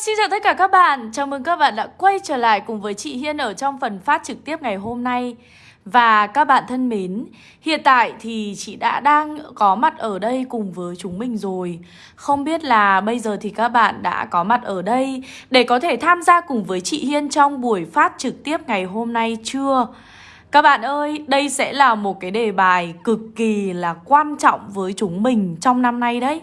xin chào tất cả các bạn. Chào mừng các bạn đã quay trở lại cùng với chị Hiên ở trong phần phát trực tiếp ngày hôm nay. Và các bạn thân mến, hiện tại thì chị đã đang có mặt ở đây cùng với chúng mình rồi. Không biết là bây giờ thì các bạn đã có mặt ở đây để có thể tham gia cùng với chị Hiên trong buổi phát trực tiếp ngày hôm nay chưa? Các bạn ơi, đây sẽ là một cái đề bài cực kỳ là quan trọng với chúng mình trong năm nay đấy.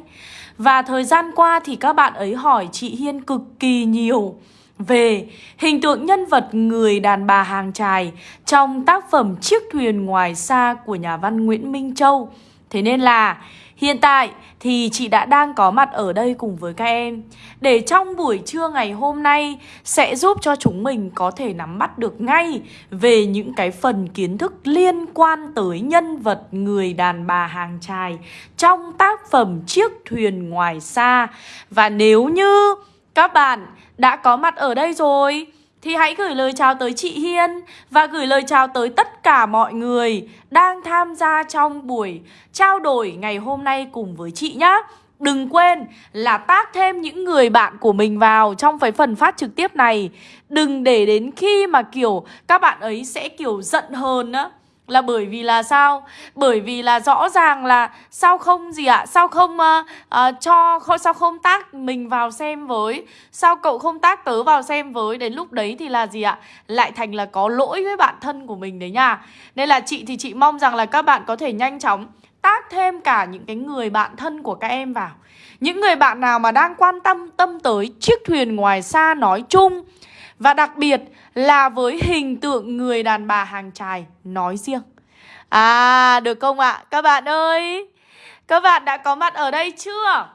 Và thời gian qua thì các bạn ấy hỏi chị Hiên cực kỳ nhiều về hình tượng nhân vật người đàn bà hàng trài trong tác phẩm Chiếc thuyền ngoài xa của nhà văn Nguyễn Minh Châu. Thế nên là, hiện tại thì chị đã đang có mặt ở đây cùng với các em để trong buổi trưa ngày hôm nay sẽ giúp cho chúng mình có thể nắm bắt được ngay về những cái phần kiến thức liên quan tới nhân vật, người đàn bà hàng trài trong tác phẩm Chiếc thuyền ngoài xa. Và nếu như các bạn đã có mặt ở đây rồi thì hãy gửi lời chào tới chị Hiên và gửi lời chào tới tất cả mọi người đang tham gia trong buổi trao đổi ngày hôm nay cùng với chị nhé. Đừng quên là tác thêm những người bạn của mình vào trong cái phần phát trực tiếp này Đừng để đến khi mà, kiểu, các bạn ấy sẽ, kiểu, giận hờn á là bởi vì là sao? Bởi vì là rõ ràng là sao không gì ạ? À? Sao không uh, uh, cho sao không tác mình vào xem với? Sao cậu không tác tớ vào xem với? Đến lúc đấy thì là gì ạ? À? Lại thành là có lỗi với bạn thân của mình đấy nha. Nên là chị thì chị mong rằng là các bạn có thể nhanh chóng tác thêm cả những cái người bạn thân của các em vào. Những người bạn nào mà đang quan tâm tâm tới chiếc thuyền ngoài xa nói chung và đặc biệt là với hình tượng người đàn bà hàng trài nói riêng. À, được không ạ? À? Các bạn ơi, các bạn đã có mặt ở đây chưa?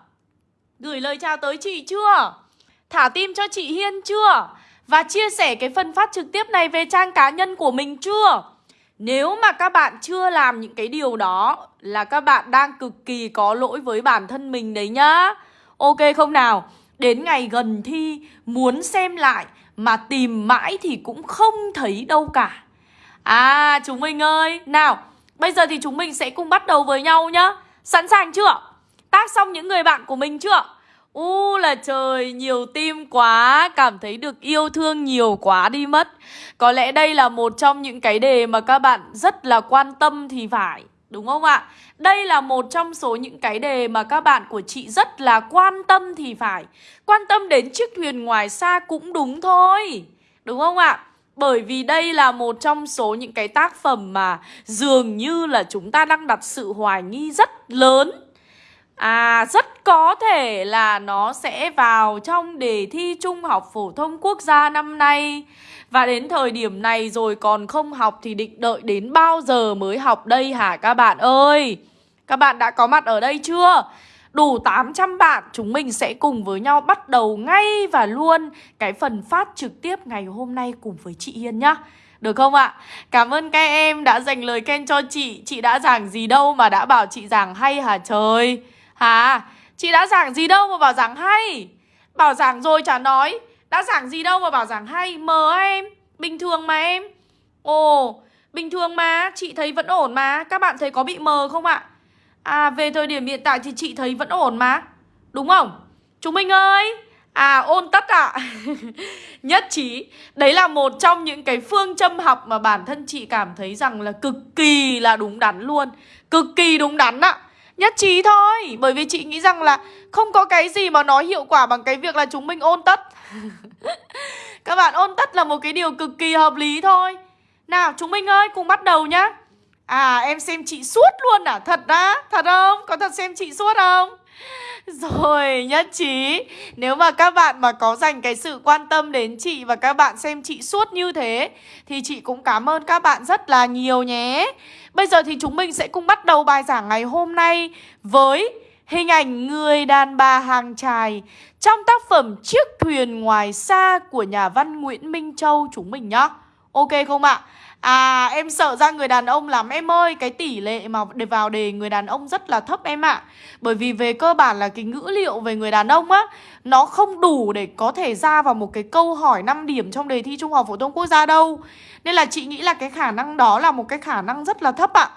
Gửi lời chào tới chị chưa? Thả tim cho chị Hiên chưa? Và chia sẻ cái phần phát trực tiếp này về trang cá nhân của mình chưa? Nếu mà các bạn chưa làm những cái điều đó là các bạn đang cực kỳ có lỗi với bản thân mình đấy nhá. Ok không nào? Đến ngày gần thi muốn xem lại mà tìm mãi thì cũng không thấy đâu cả. À chúng mình ơi, Nào, bây giờ thì chúng mình sẽ cùng bắt đầu với nhau nhá. Sẵn sàng chưa? Tác xong những người bạn của mình chưa? U là trời, nhiều tim quá, Cảm thấy được yêu thương nhiều quá đi mất. Có lẽ đây là một trong những cái đề mà các bạn rất là quan tâm thì phải. Đúng không ạ? Đây là một trong số những cái đề mà các bạn của chị rất là quan tâm thì phải Quan tâm đến chiếc thuyền ngoài xa cũng đúng thôi, Đúng không ạ? Bởi vì đây là một trong số những cái tác phẩm mà dường như là chúng ta đang đặt sự hoài nghi rất lớn À rất có thể là nó sẽ vào trong đề thi Trung học phổ thông quốc gia năm nay và đến thời điểm này rồi còn không học thì định đợi đến bao giờ mới học đây hả các bạn ơi Các bạn đã có mặt ở đây chưa? Đủ 800 bạn, chúng mình sẽ cùng với nhau bắt đầu ngay và luôn cái phần phát trực tiếp ngày hôm nay cùng với chị Hiên nhá được không ạ? Cảm ơn các em đã dành lời khen cho chị Chị đã giảng gì đâu mà đã bảo chị giảng hay hả trời Hả? Chị đã giảng gì đâu mà bảo giảng hay Bảo giảng rồi chả nói đã giảng gì đâu mà bảo giảng hay, Mờ em. Bình thường mà em. Ồ, Bình thường mà, Chị thấy vẫn ổn mà. Các bạn thấy có bị mờ không ạ? À về thời điểm hiện tại thì chị thấy vẫn ổn mà. Đúng không? Chúng mình ơi! À ôn tất ạ. À. Nhất trí. Đấy là một trong những cái phương châm học mà bản thân chị cảm thấy rằng là cực kỳ là đúng đắn luôn. Cực kỳ đúng đắn ạ. À. Nhất trí thôi. Bởi vì chị nghĩ rằng là không có cái gì mà nó hiệu quả bằng cái việc là chúng mình ôn tất. Các bạn ôn tất là một cái điều cực kỳ hợp lý thôi. Nào, chúng mình ơi, cùng bắt đầu nhá. À em xem chị suốt luôn à? Thật á? Thật không? Có thật xem chị suốt không? Rồi, nhất trí. Nếu mà các bạn mà có dành cái sự quan tâm đến chị Và các bạn xem chị suốt như thế, Thì chị cũng cảm ơn các bạn rất là nhiều nhé. Bây giờ thì chúng mình sẽ cùng bắt đầu bài giảng ngày hôm nay Với hình ảnh người đàn bà hàng trài Trong tác phẩm Chiếc thuyền ngoài xa của nhà văn Nguyễn Minh Châu chúng mình nhá. Ok không ạ? À em sợ ra người đàn ông lắm em ơi. Cái tỷ lệ mà để vào đề người đàn ông rất là thấp em ạ. Bởi vì về cơ bản là cái ngữ liệu về người đàn ông á Nó không đủ để có thể ra vào một cái câu hỏi 5 điểm trong đề thi Trung học Phổ thông Quốc gia đâu. Nên là chị nghĩ là cái khả năng đó là một cái khả năng rất là thấp ạ.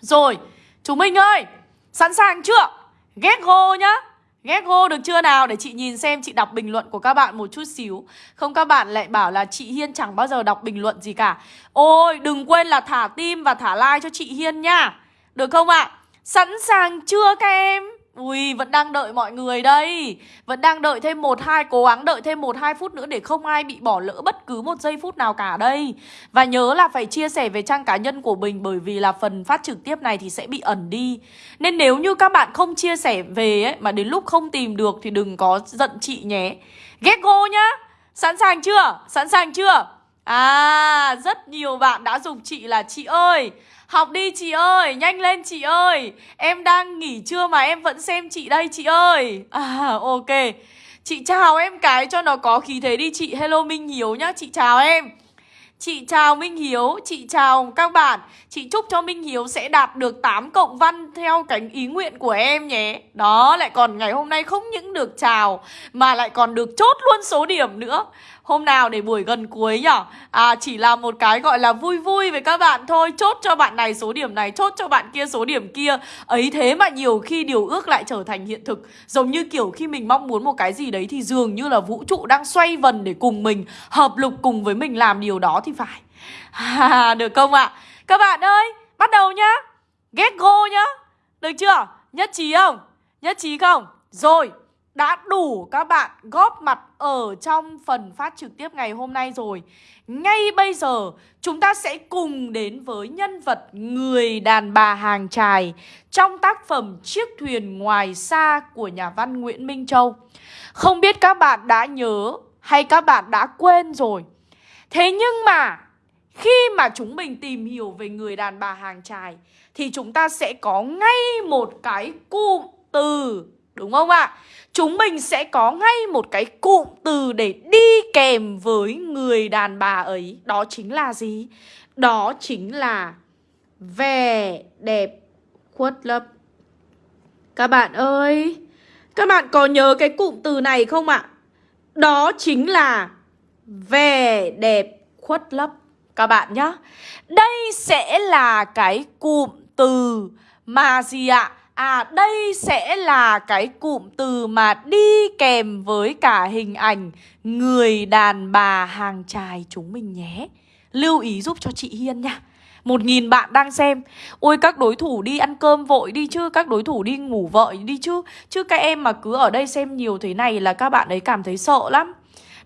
Rồi, chúng mình ơi Sẵn sàng chưa? Ghét go nhá. Ghét gô được chưa nào? Để chị nhìn xem, chị đọc bình luận của các bạn một chút xíu. Không, các bạn lại bảo là chị Hiên chẳng bao giờ đọc bình luận gì cả. Ôi, đừng quên là thả tim và thả like cho chị Hiên nha. Được không ạ? Sẵn sàng chưa các em? Ui, vẫn đang đợi mọi người đây. Vẫn đang đợi thêm một hai Cố gắng đợi thêm một hai phút nữa Để không ai bị bỏ lỡ bất cứ một giây phút nào cả đây. Và nhớ là phải chia sẻ về trang cá nhân của mình Bởi vì là phần phát trực tiếp này thì sẽ bị ẩn đi. Nên nếu như các bạn không chia sẻ về ấy Mà đến lúc không tìm được Thì đừng có giận chị nhé. Ghét go nhá. Sẵn sàng chưa? Sẵn sàng chưa? À, rất nhiều bạn đã dùng chị là chị ơi Học đi chị ơi, nhanh lên chị ơi. Em đang nghỉ trưa mà em vẫn xem chị đây chị ơi. À ok. Chị chào em cái cho nó có khí thế đi chị. Hello Minh Hiếu nhá, chị chào em. Chị chào Minh Hiếu, chị chào các bạn. Chị chúc cho Minh Hiếu sẽ đạt được 8 cộng văn theo cánh ý nguyện của em nhé. Đó, lại còn ngày hôm nay không những được chào Mà lại còn được chốt luôn số điểm nữa. Hôm nào để buổi gần cuối nhở À chỉ là một cái gọi là vui vui với các bạn thôi Chốt cho bạn này số điểm này Chốt cho bạn kia số điểm kia Ấy thế mà nhiều khi điều ước lại trở thành hiện thực Giống như kiểu khi mình mong muốn một cái gì đấy Thì dường như là vũ trụ đang xoay vần để cùng mình Hợp lực cùng với mình làm điều đó thì phải à, Được không ạ? Các bạn ơi, bắt đầu nhá Get go nhá Được chưa? Nhất trí không? Nhất trí không? Rồi đã đủ các bạn góp mặt ở trong phần phát trực tiếp ngày hôm nay rồi. Ngay bây giờ, chúng ta sẽ cùng đến với nhân vật người đàn bà hàng trài Trong tác phẩm Chiếc thuyền ngoài xa của nhà văn Nguyễn Minh Châu. Không biết các bạn đã nhớ hay các bạn đã quên rồi. Thế nhưng mà, khi mà chúng mình tìm hiểu về người đàn bà hàng trài Thì chúng ta sẽ có ngay một cái cụm từ Đúng không ạ? Chúng mình sẽ có ngay một cái cụm từ để đi kèm với người đàn bà ấy Đó chính là gì? Đó chính là vẻ đẹp khuất lấp Các bạn ơi, Các bạn có nhớ cái cụm từ này không ạ? Đó chính là vẻ đẹp khuất lấp Các bạn nhá Đây sẽ là cái cụm từ mà gì ạ? À à đây sẽ là cái cụm từ mà đi kèm với cả hình ảnh người đàn bà hàng trài chúng mình nhé. Lưu ý giúp cho chị Hiên nha. Một nghìn bạn đang xem. Ôi, các đối thủ đi ăn cơm vội đi chứ, Các đối thủ đi ngủ vội đi chứ. Chứ các em mà cứ ở đây xem nhiều thế này là các bạn ấy cảm thấy sợ lắm.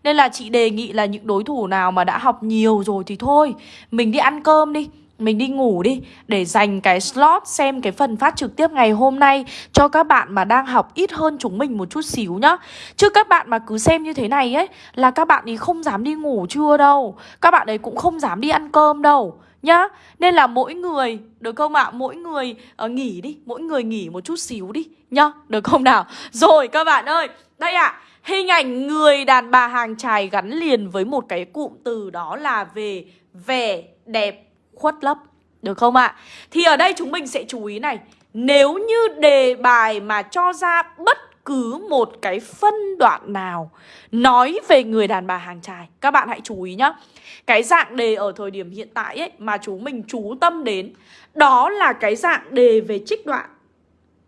Nên là chị đề nghị là những đối thủ nào mà đã học nhiều rồi thì thôi, Mình đi ăn cơm đi mình đi ngủ đi để dành cái slot xem cái phần phát trực tiếp ngày hôm nay cho các bạn mà đang học ít hơn chúng mình một chút xíu nhá. Chứ các bạn mà cứ xem như thế này ấy là các bạn ấy không dám đi ngủ trưa đâu. Các bạn ấy cũng không dám đi ăn cơm đâu nhá. Nên là mỗi người được không ạ? À? Mỗi người uh, nghỉ đi, mỗi người nghỉ một chút xíu đi nhá. Được không nào? Rồi các bạn ơi, đây ạ. À, hình ảnh người đàn bà hàng trài gắn liền với một cái cụm từ đó là về vẻ đẹp khuất lấp, Được không ạ? À? Thì ở đây chúng mình sẽ chú ý này, Nếu như đề bài mà cho ra bất cứ một cái phân đoạn nào Nói về người đàn bà hàng trài Các bạn hãy chú ý nhá Cái dạng đề ở thời điểm hiện tại ấy Mà chúng mình chú tâm đến, Đó là cái dạng đề về trích đoạn,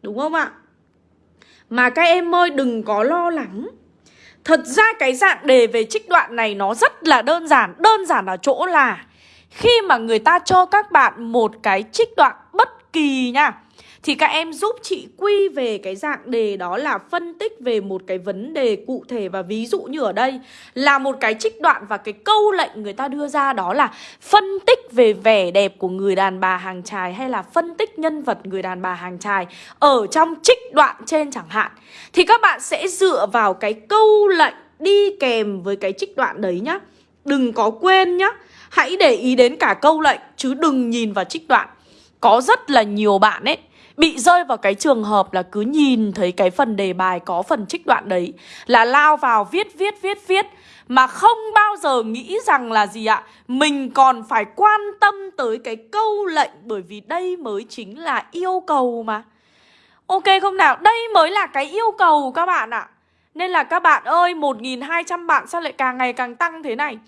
Đúng không ạ? Mà các em ơi, đừng có lo lắng Thật ra cái dạng đề về trích đoạn này nó rất là đơn giản Đơn giản ở chỗ là khi mà người ta cho các bạn một cái trích đoạn bất kỳ nha, thì các em giúp chị quy về cái dạng đề đó là phân tích về một cái vấn đề cụ thể. Và ví dụ như ở đây là một cái trích đoạn và cái câu lệnh người ta đưa ra đó là phân tích về vẻ đẹp của người đàn bà hàng trài hay là phân tích nhân vật người đàn bà hàng trài ở trong trích đoạn trên chẳng hạn. Thì các bạn sẽ dựa vào cái câu lệnh đi kèm với cái trích đoạn đấy nhá. Đừng có quên nhá Hãy để ý đến cả câu lệnh, chứ đừng nhìn vào trích đoạn. Có rất là nhiều bạn ấy Bị rơi vào cái trường hợp là cứ nhìn thấy cái phần đề bài có phần trích đoạn đấy Là lao vào viết viết viết viết, Mà không bao giờ nghĩ rằng là gì ạ? Mình còn phải quan tâm tới cái câu lệnh, Bởi vì đây mới chính là yêu cầu mà. Ok không nào? Đây mới là cái yêu cầu các bạn ạ. Nên là các bạn ơi 1.200 bạn sao lại càng ngày càng tăng thế này?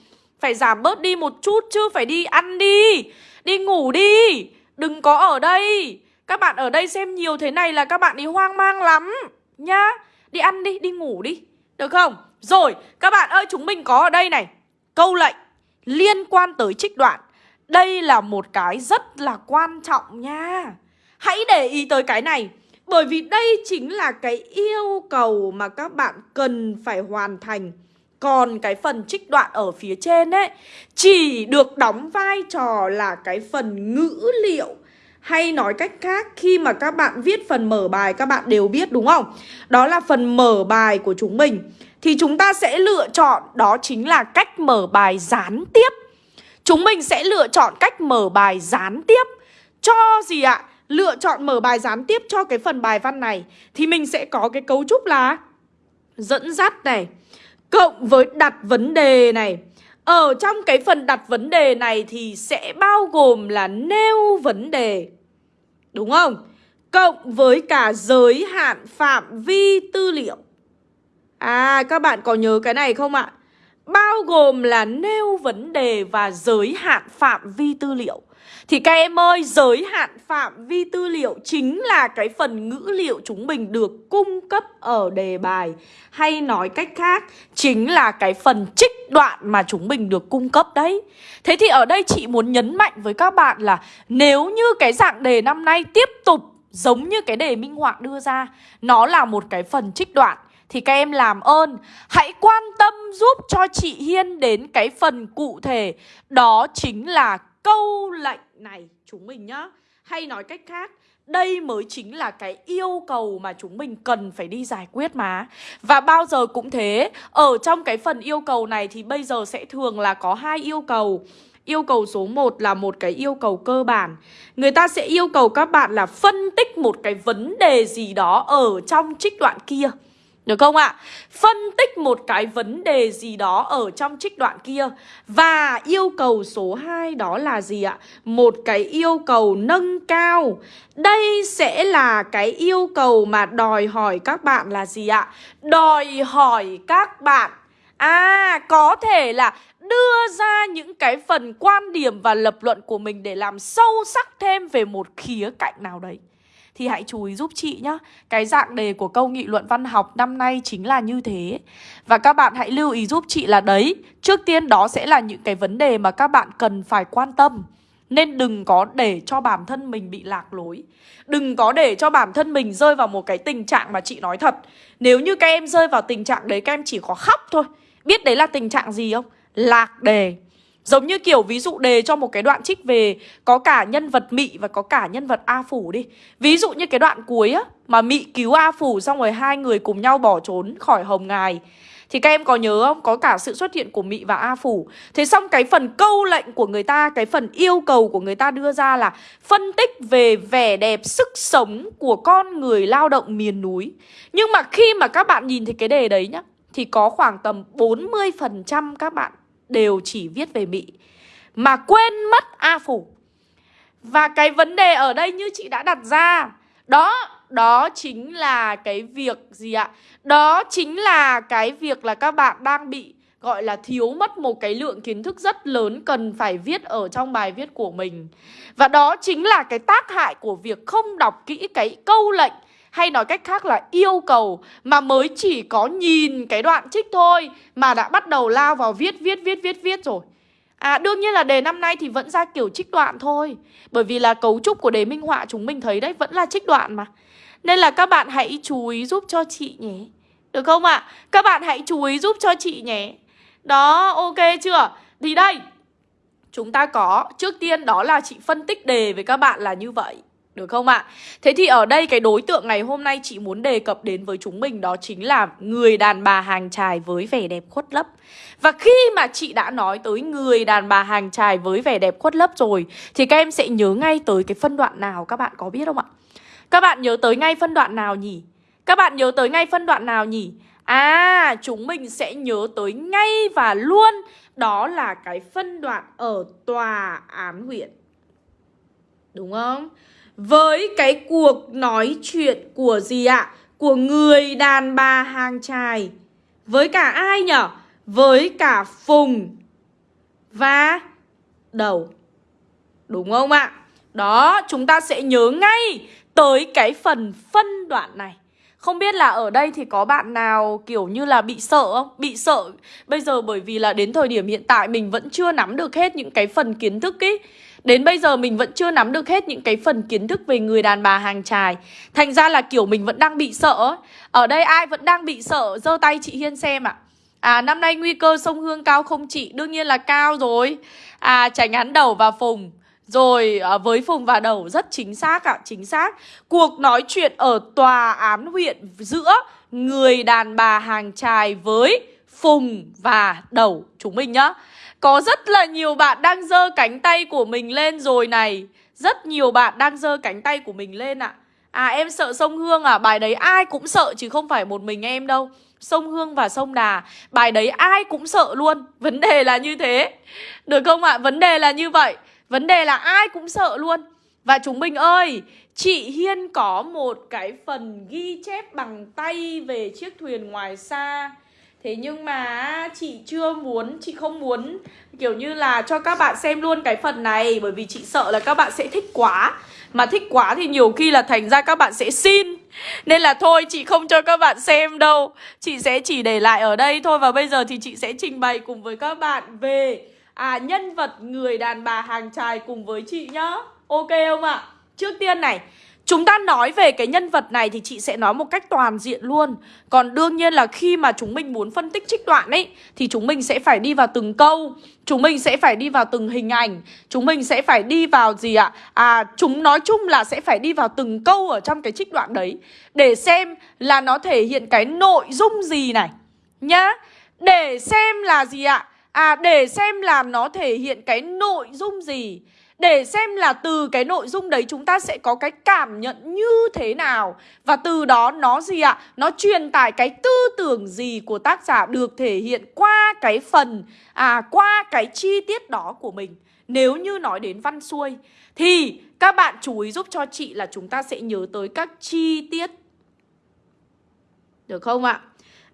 Phải giảm bớt đi một chút chứ Phải đi ăn đi. Đi ngủ đi. Đừng có ở đây. Các bạn ở đây xem nhiều thế này là các bạn đi hoang mang lắm Nhá. Đi ăn đi, đi ngủ đi. Được không? Rồi, các bạn ơi chúng mình có ở đây này. Câu lệnh liên quan tới trích đoạn. Đây là một cái rất là quan trọng nha. Hãy để ý tới cái này Bởi vì đây chính là cái yêu cầu mà các bạn cần phải hoàn thành còn cái phần trích đoạn ở phía trên ấy, Chỉ được đóng vai trò là cái phần ngữ liệu. Hay nói cách khác, khi mà các bạn viết phần mở bài, các bạn đều biết đúng không? Đó là phần mở bài của chúng mình. Thì chúng ta sẽ lựa chọn, đó chính là cách mở bài gián tiếp. Chúng mình sẽ lựa chọn cách mở bài gián tiếp. Cho gì ạ? Lựa chọn mở bài gián tiếp cho cái phần bài văn này. Thì mình sẽ có cái cấu trúc là Dẫn dắt này. Cộng với đặt vấn đề này Ở trong cái phần đặt vấn đề này thì sẽ bao gồm là nêu vấn đề Đúng không? Cộng với cả giới hạn phạm vi tư liệu À các bạn có nhớ cái này không ạ? Bao gồm là nêu vấn đề và giới hạn phạm vi tư liệu thì các em ơi, giới hạn phạm vi tư liệu chính là cái phần ngữ liệu chúng mình được cung cấp ở đề bài. Hay nói cách khác, chính là cái phần trích đoạn mà chúng mình được cung cấp đấy. Thế thì ở đây chị muốn nhấn mạnh với các bạn là Nếu như cái dạng đề năm nay tiếp tục giống như cái đề minh họa đưa ra Nó là một cái phần trích đoạn thì các em làm ơn hãy quan tâm giúp cho chị Hiên đến cái phần cụ thể. Đó chính là câu lệnh này chúng mình nhá. Hay nói cách khác, đây mới chính là cái yêu cầu mà chúng mình cần phải đi giải quyết mà. Và bao giờ cũng thế, Ở trong cái phần yêu cầu này thì bây giờ sẽ thường là có hai yêu cầu. Yêu cầu số 1 là một cái yêu cầu cơ bản. Người ta sẽ yêu cầu các bạn là phân tích một cái vấn đề gì đó ở trong trích đoạn kia được không ạ? Phân tích một cái vấn đề gì đó ở trong trích đoạn kia Và yêu cầu số 2 đó là gì ạ? Một cái yêu cầu nâng cao Đây sẽ là cái yêu cầu mà đòi hỏi các bạn là gì ạ? Đòi hỏi các bạn À, có thể là đưa ra những cái phần quan điểm và lập luận của mình để làm sâu sắc thêm về một khía cạnh nào đấy thì hãy chú ý giúp chị nhá. Cái dạng đề của câu nghị luận văn học năm nay chính là như thế. Và các bạn hãy lưu ý giúp chị là đấy, trước tiên đó sẽ là những cái vấn đề mà các bạn cần phải quan tâm. Nên đừng có để cho bản thân mình bị lạc lối Đừng có để cho bản thân mình rơi vào một cái tình trạng mà chị nói thật Nếu như các em rơi vào tình trạng đấy các em chỉ có khóc thôi Biết đấy là tình trạng gì không? Lạc đề Giống như kiểu ví dụ đề cho một cái đoạn trích về Có cả nhân vật Mị và có cả nhân vật A Phủ đi. Ví dụ như cái đoạn cuối á, Mà Mị cứu A Phủ xong rồi hai người cùng nhau bỏ trốn khỏi Hồng Ngài. Thì các em có nhớ không? Có cả sự xuất hiện của Mị và A Phủ. Thế xong cái phần câu lệnh của người ta, Cái phần yêu cầu của người ta đưa ra là Phân tích về vẻ đẹp, sức sống Của con người lao động miền núi. Nhưng mà khi mà các bạn nhìn thấy cái đề đấy nhá, Thì có khoảng tầm 40% các bạn đều chỉ viết về Mỹ Mà quên mất A Phủ Và cái vấn đề ở đây như chị đã đặt ra Đó, đó chính là cái việc gì ạ? Đó chính là cái việc là các bạn đang bị gọi là thiếu mất một cái lượng kiến thức rất lớn cần phải viết ở trong bài viết của mình. Và đó chính là cái tác hại của việc không đọc kỹ cái câu lệnh hay nói cách khác là yêu cầu mà mới chỉ có nhìn cái đoạn trích thôi mà đã bắt đầu lao vào viết viết viết viết viết rồi. À đương nhiên là đề năm nay thì vẫn ra kiểu trích đoạn thôi Bởi vì là cấu trúc của đề minh họa chúng mình thấy đấy, vẫn là trích đoạn mà Nên là các bạn hãy chú ý giúp cho chị nhé Được không ạ? À? Các bạn hãy chú ý giúp cho chị nhé Đó, ok chưa? Thì đây, Chúng ta có, Trước tiên đó là chị phân tích đề với các bạn là như vậy được không ạ? À? Thế thì ở đây cái đối tượng ngày hôm nay chị muốn đề cập đến với chúng mình đó chính là người đàn bà hàng trài với vẻ đẹp khuất lấp. Và khi mà chị đã nói tới người đàn bà hàng trài với vẻ đẹp khuất lấp rồi thì các em sẽ nhớ ngay tới cái phân đoạn nào các bạn có biết không ạ? Các bạn nhớ tới ngay phân đoạn nào nhỉ? Các bạn nhớ tới ngay phân đoạn nào nhỉ? À, chúng mình sẽ nhớ tới ngay và luôn Đó là cái phân đoạn ở tòa án huyện Đúng không? Với cái cuộc nói chuyện của gì ạ? Của người đàn bà hàng trài Với cả ai nhở? Với cả Phùng Và Đầu Đúng không ạ? Đó, chúng ta sẽ nhớ ngay tới cái phần phân đoạn này Không biết là ở đây thì có bạn nào kiểu như là bị sợ không? Bị sợ Bây giờ bởi vì là đến thời điểm hiện tại mình vẫn chưa nắm được hết những cái phần kiến thức ý Đến bây giờ mình vẫn chưa nắm được hết những cái phần kiến thức về người đàn bà hàng trài Thành ra là kiểu mình vẫn đang bị sợ Ở đây ai vẫn đang bị sợ? Giơ tay chị Hiên xem ạ. À. năm nay nguy cơ sông Hương cao không chị? Đương nhiên là cao rồi. À tránh án đầu và phùng. Rồi à, với Phùng và Đầu rất chính xác ạ, chính xác. Cuộc nói chuyện ở tòa án huyện giữa người đàn bà hàng trài với Phùng và Đầu. Chúng mình nhá. Có rất là nhiều bạn đang dơ cánh tay của mình lên rồi này. Rất nhiều bạn đang dơ cánh tay của mình lên ạ. À em sợ sông Hương à, bài đấy ai cũng sợ chứ không phải một mình em đâu. Sông Hương và sông Đà. Bài đấy ai cũng sợ luôn. Vấn đề là như thế. Được không ạ? Vấn đề là như vậy. Vấn đề là ai cũng sợ luôn. Và chúng mình ơi Chị Hiên có một cái phần ghi chép bằng tay về chiếc thuyền ngoài xa. Thế nhưng mà chị chưa muốn, chị không muốn kiểu như là cho các bạn xem luôn cái phần này Bởi vì chị sợ là các bạn sẽ thích quá. Mà thích quá thì nhiều khi là thành ra các bạn sẽ xin. Nên là thôi chị không cho các bạn xem đâu. Chị sẽ chỉ để lại ở đây thôi Và bây giờ thì chị sẽ trình bày cùng với các bạn về à, nhân vật người đàn bà hàng trài cùng với chị nhá. Ok không ạ? Trước tiên này Chúng ta nói về cái nhân vật này thì chị sẽ nói một cách toàn diện luôn Còn đương nhiên là khi mà chúng mình muốn phân tích trích đoạn ấy Thì chúng mình sẽ phải đi vào từng câu Chúng mình sẽ phải đi vào từng hình ảnh Chúng mình sẽ phải đi vào gì ạ? À, chúng nói chung là sẽ phải đi vào từng câu ở trong cái trích đoạn đấy Để xem là nó thể hiện cái nội dung gì này Nhá Để xem là gì ạ? À để xem là nó thể hiện cái nội dung gì để xem là từ cái nội dung đấy chúng ta sẽ có cái cảm nhận như thế nào Và từ đó nó gì ạ? Nó truyền tải cái tư tưởng gì của tác giả được thể hiện qua cái phần À qua cái chi tiết đó của mình Nếu như nói đến văn xuôi, Thì các bạn chú ý giúp cho chị là chúng ta sẽ nhớ tới các chi tiết Được không ạ?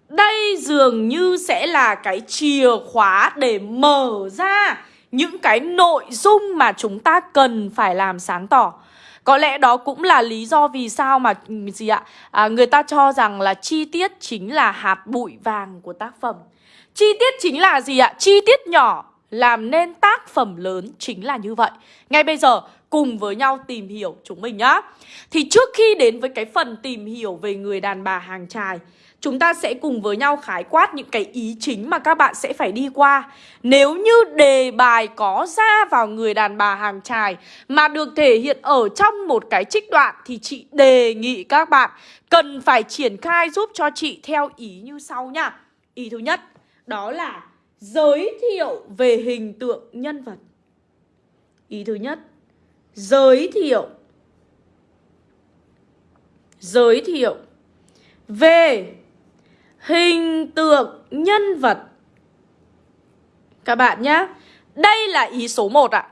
Đây dường như sẽ là cái chìa khóa để mở ra những cái nội dung mà chúng ta cần phải làm sáng tỏ. Có lẽ đó cũng là lý do vì sao mà ừ, gì ạ? À, người ta cho rằng là chi tiết chính là hạt bụi vàng của tác phẩm. Chi tiết chính là gì ạ? Chi tiết nhỏ làm nên tác phẩm lớn chính là như vậy. Ngay bây giờ cùng với nhau tìm hiểu chúng mình nhá. Thì trước khi đến với cái phần tìm hiểu về người đàn bà hàng trài Chúng ta sẽ cùng với nhau khái quát những cái ý chính mà các bạn sẽ phải đi qua. Nếu như đề bài có ra vào người đàn bà hàng trài Mà được thể hiện ở trong một cái trích đoạn Thì chị đề nghị các bạn cần phải triển khai giúp cho chị theo ý như sau nha. Ý thứ nhất, đó là giới thiệu về hình tượng nhân vật. Ý thứ nhất, Giới thiệu. Giới thiệu về hình tượng nhân vật. Các bạn nhé. Đây là ý số 1 ạ.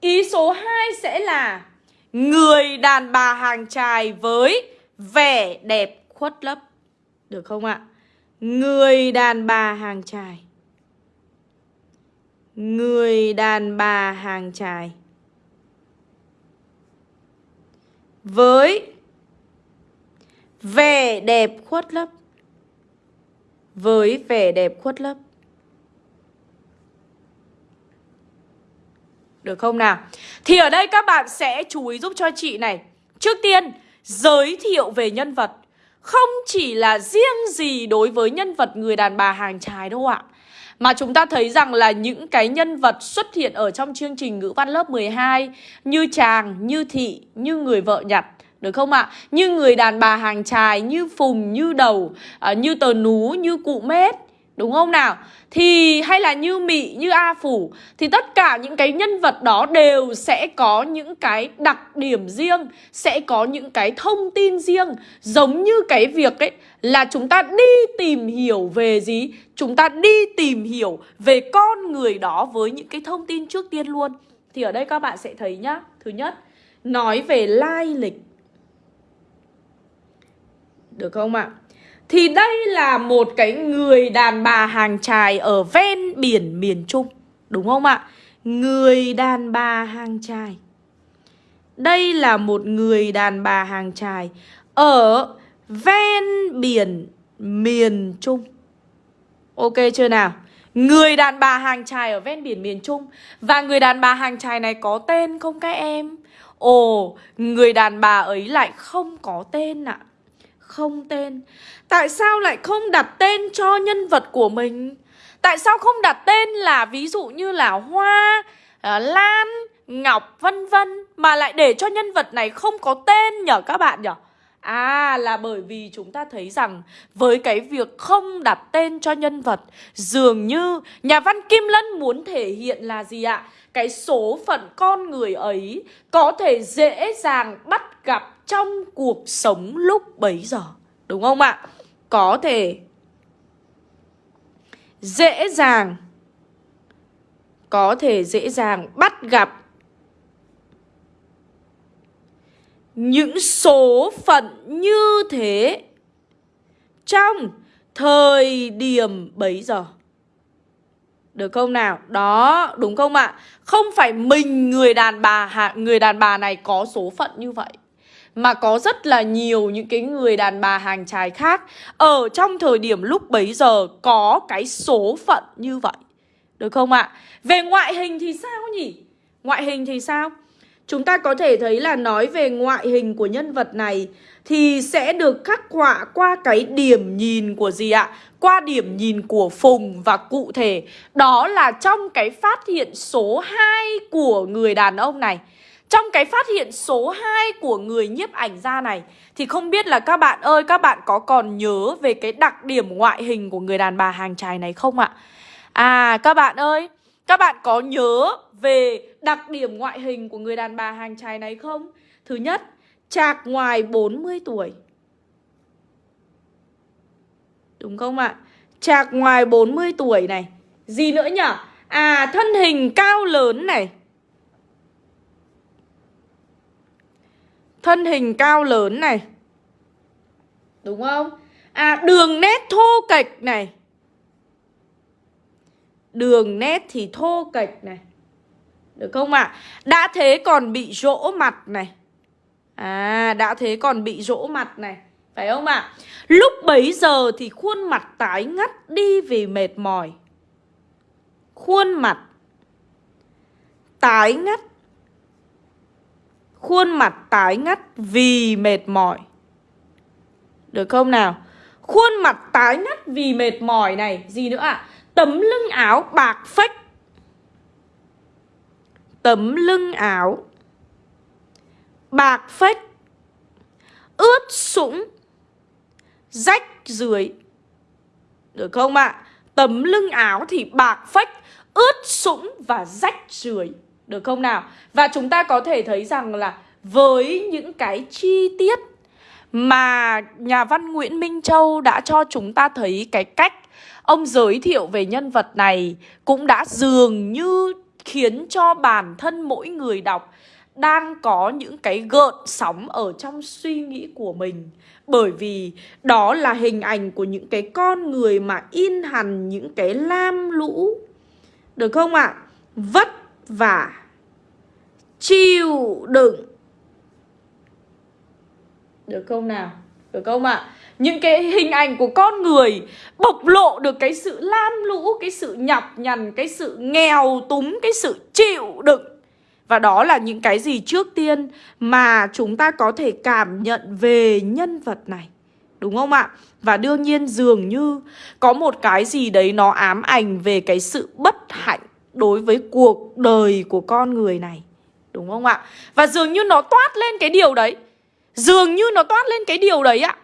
Ý số 2 sẽ là người đàn bà hàng trài với vẻ đẹp khuất lấp. Được không ạ? Người đàn bà hàng trài. Người đàn bà hàng trài. Với vẻ đẹp khuất lấp với vẻ đẹp khuất lấp. Được không nào? Thì ở đây các bạn sẽ chú ý giúp cho chị này. Trước tiên, giới thiệu về nhân vật. Không chỉ là riêng gì đối với nhân vật người đàn bà hàng trái đâu ạ. Mà chúng ta thấy rằng là những cái nhân vật xuất hiện ở trong chương trình ngữ văn lớp 12 như chàng, như thị, như người vợ nhặt được không ạ? Như người đàn bà hàng trài, như phùng, như đầu, à, như tờ nú, như cụ mết Đúng không nào? Thì hay là như mị, như A Phủ Thì tất cả những cái nhân vật đó đều sẽ có những cái đặc điểm riêng Sẽ có những cái thông tin riêng Giống như cái việc ấy là chúng ta đi tìm hiểu về gì? Chúng ta đi tìm hiểu về con người đó với những cái thông tin trước tiên luôn Thì ở đây các bạn sẽ thấy nhá Thứ nhất, nói về lai lịch được không ạ? Thì đây là một cái người đàn bà hàng chài ở ven biển miền Trung Đúng không ạ? Người đàn bà hàng chài. Đây là một người đàn bà hàng chài Ở ven biển miền Trung Ok chưa nào? Người đàn bà hàng chài ở ven biển miền Trung Và người đàn bà hàng chài này có tên không các em? Ồ, người đàn bà ấy lại không có tên ạ à. Không tên Tại sao lại không đặt tên cho nhân vật của mình? Tại sao không đặt tên là ví dụ như là Hoa, ờ, Lan, Ngọc vân vân Mà lại để cho nhân vật này không có tên nhở các bạn nhở? À là bởi vì chúng ta thấy rằng với cái việc không đặt tên cho nhân vật Dường như nhà văn Kim Lân muốn thể hiện là gì ạ? Cái số phận con người ấy có thể dễ dàng bắt gặp trong cuộc sống lúc bấy giờ Đúng không ạ? Có thể dễ dàng Có thể dễ dàng bắt gặp những số phận như thế trong thời điểm bấy giờ. Được không nào? Đó, đúng không ạ? Không phải mình người đàn bà người đàn bà này có số phận như vậy mà có rất là nhiều những cái người đàn bà hàng trai khác ở trong thời điểm lúc bấy giờ có cái số phận như vậy. Được không ạ? Về ngoại hình thì sao nhỉ? Ngoại hình thì sao? Chúng ta có thể thấy là nói về ngoại hình của nhân vật này thì sẽ được khắc họa qua cái điểm nhìn của gì ạ? Qua điểm nhìn của Phùng và cụ thể đó là trong cái phát hiện số 2 của người đàn ông này. Trong cái phát hiện số 2 của người nhiếp ảnh gia này Thì không biết là các bạn ơi các bạn có còn nhớ về cái đặc điểm ngoại hình của người đàn bà hàng trài này không ạ? À các bạn ơi các bạn có nhớ về đặc điểm ngoại hình của người đàn bà hàng trài này không? Thứ nhất, chạc ngoài 40 tuổi. Đúng không ạ? Chạc ngoài 40 tuổi này. Gì nữa nhỉ? À, thân hình cao lớn này. Thân hình cao lớn này. Đúng không? À, đường nét thô kệch này. Đường nét thì thô kệch này Được không ạ? À? Đã thế còn bị rỗ mặt này À đã thế còn bị rỗ mặt này Phải không ạ? À? Lúc bấy giờ thì khuôn mặt tái ngắt đi vì mệt mỏi Khuôn mặt Tái ngắt Khuôn mặt tái ngắt vì mệt mỏi Được không nào? Khuôn mặt tái ngắt vì mệt mỏi này, Gì nữa ạ? À? Tấm lưng áo bạc phách Tấm lưng áo Bạc phách Ướt sũng Rách dưới Được không ạ? À? Tấm lưng áo thì bạc phách, Ướt sũng và rách rưới. Được không nào? Và chúng ta có thể thấy rằng là Với những cái chi tiết Mà nhà văn Nguyễn Minh Châu đã cho chúng ta thấy cái cách Ông giới thiệu về nhân vật này cũng đã dường như khiến cho bản thân mỗi người đọc đang có những cái gợn sóng ở trong suy nghĩ của mình bởi vì đó là hình ảnh của những cái con người mà in hằn những cái lam lũ được không ạ? À? Vất vả chịu đựng được không nào? Được không ạ? À? những cái hình ảnh của con người bộc lộ được cái sự lam lũ, cái sự nhọc nhằn, cái sự nghèo túng, cái sự chịu đựng. Và đó là những cái gì trước tiên mà chúng ta có thể cảm nhận về nhân vật này. Đúng không ạ? Và đương nhiên dường như có một cái gì đấy nó ám ảnh về cái sự bất hạnh đối với cuộc đời của con người này. Đúng không ạ? Và dường như nó toát lên cái điều đấy. Dường như nó toát lên cái điều đấy ạ.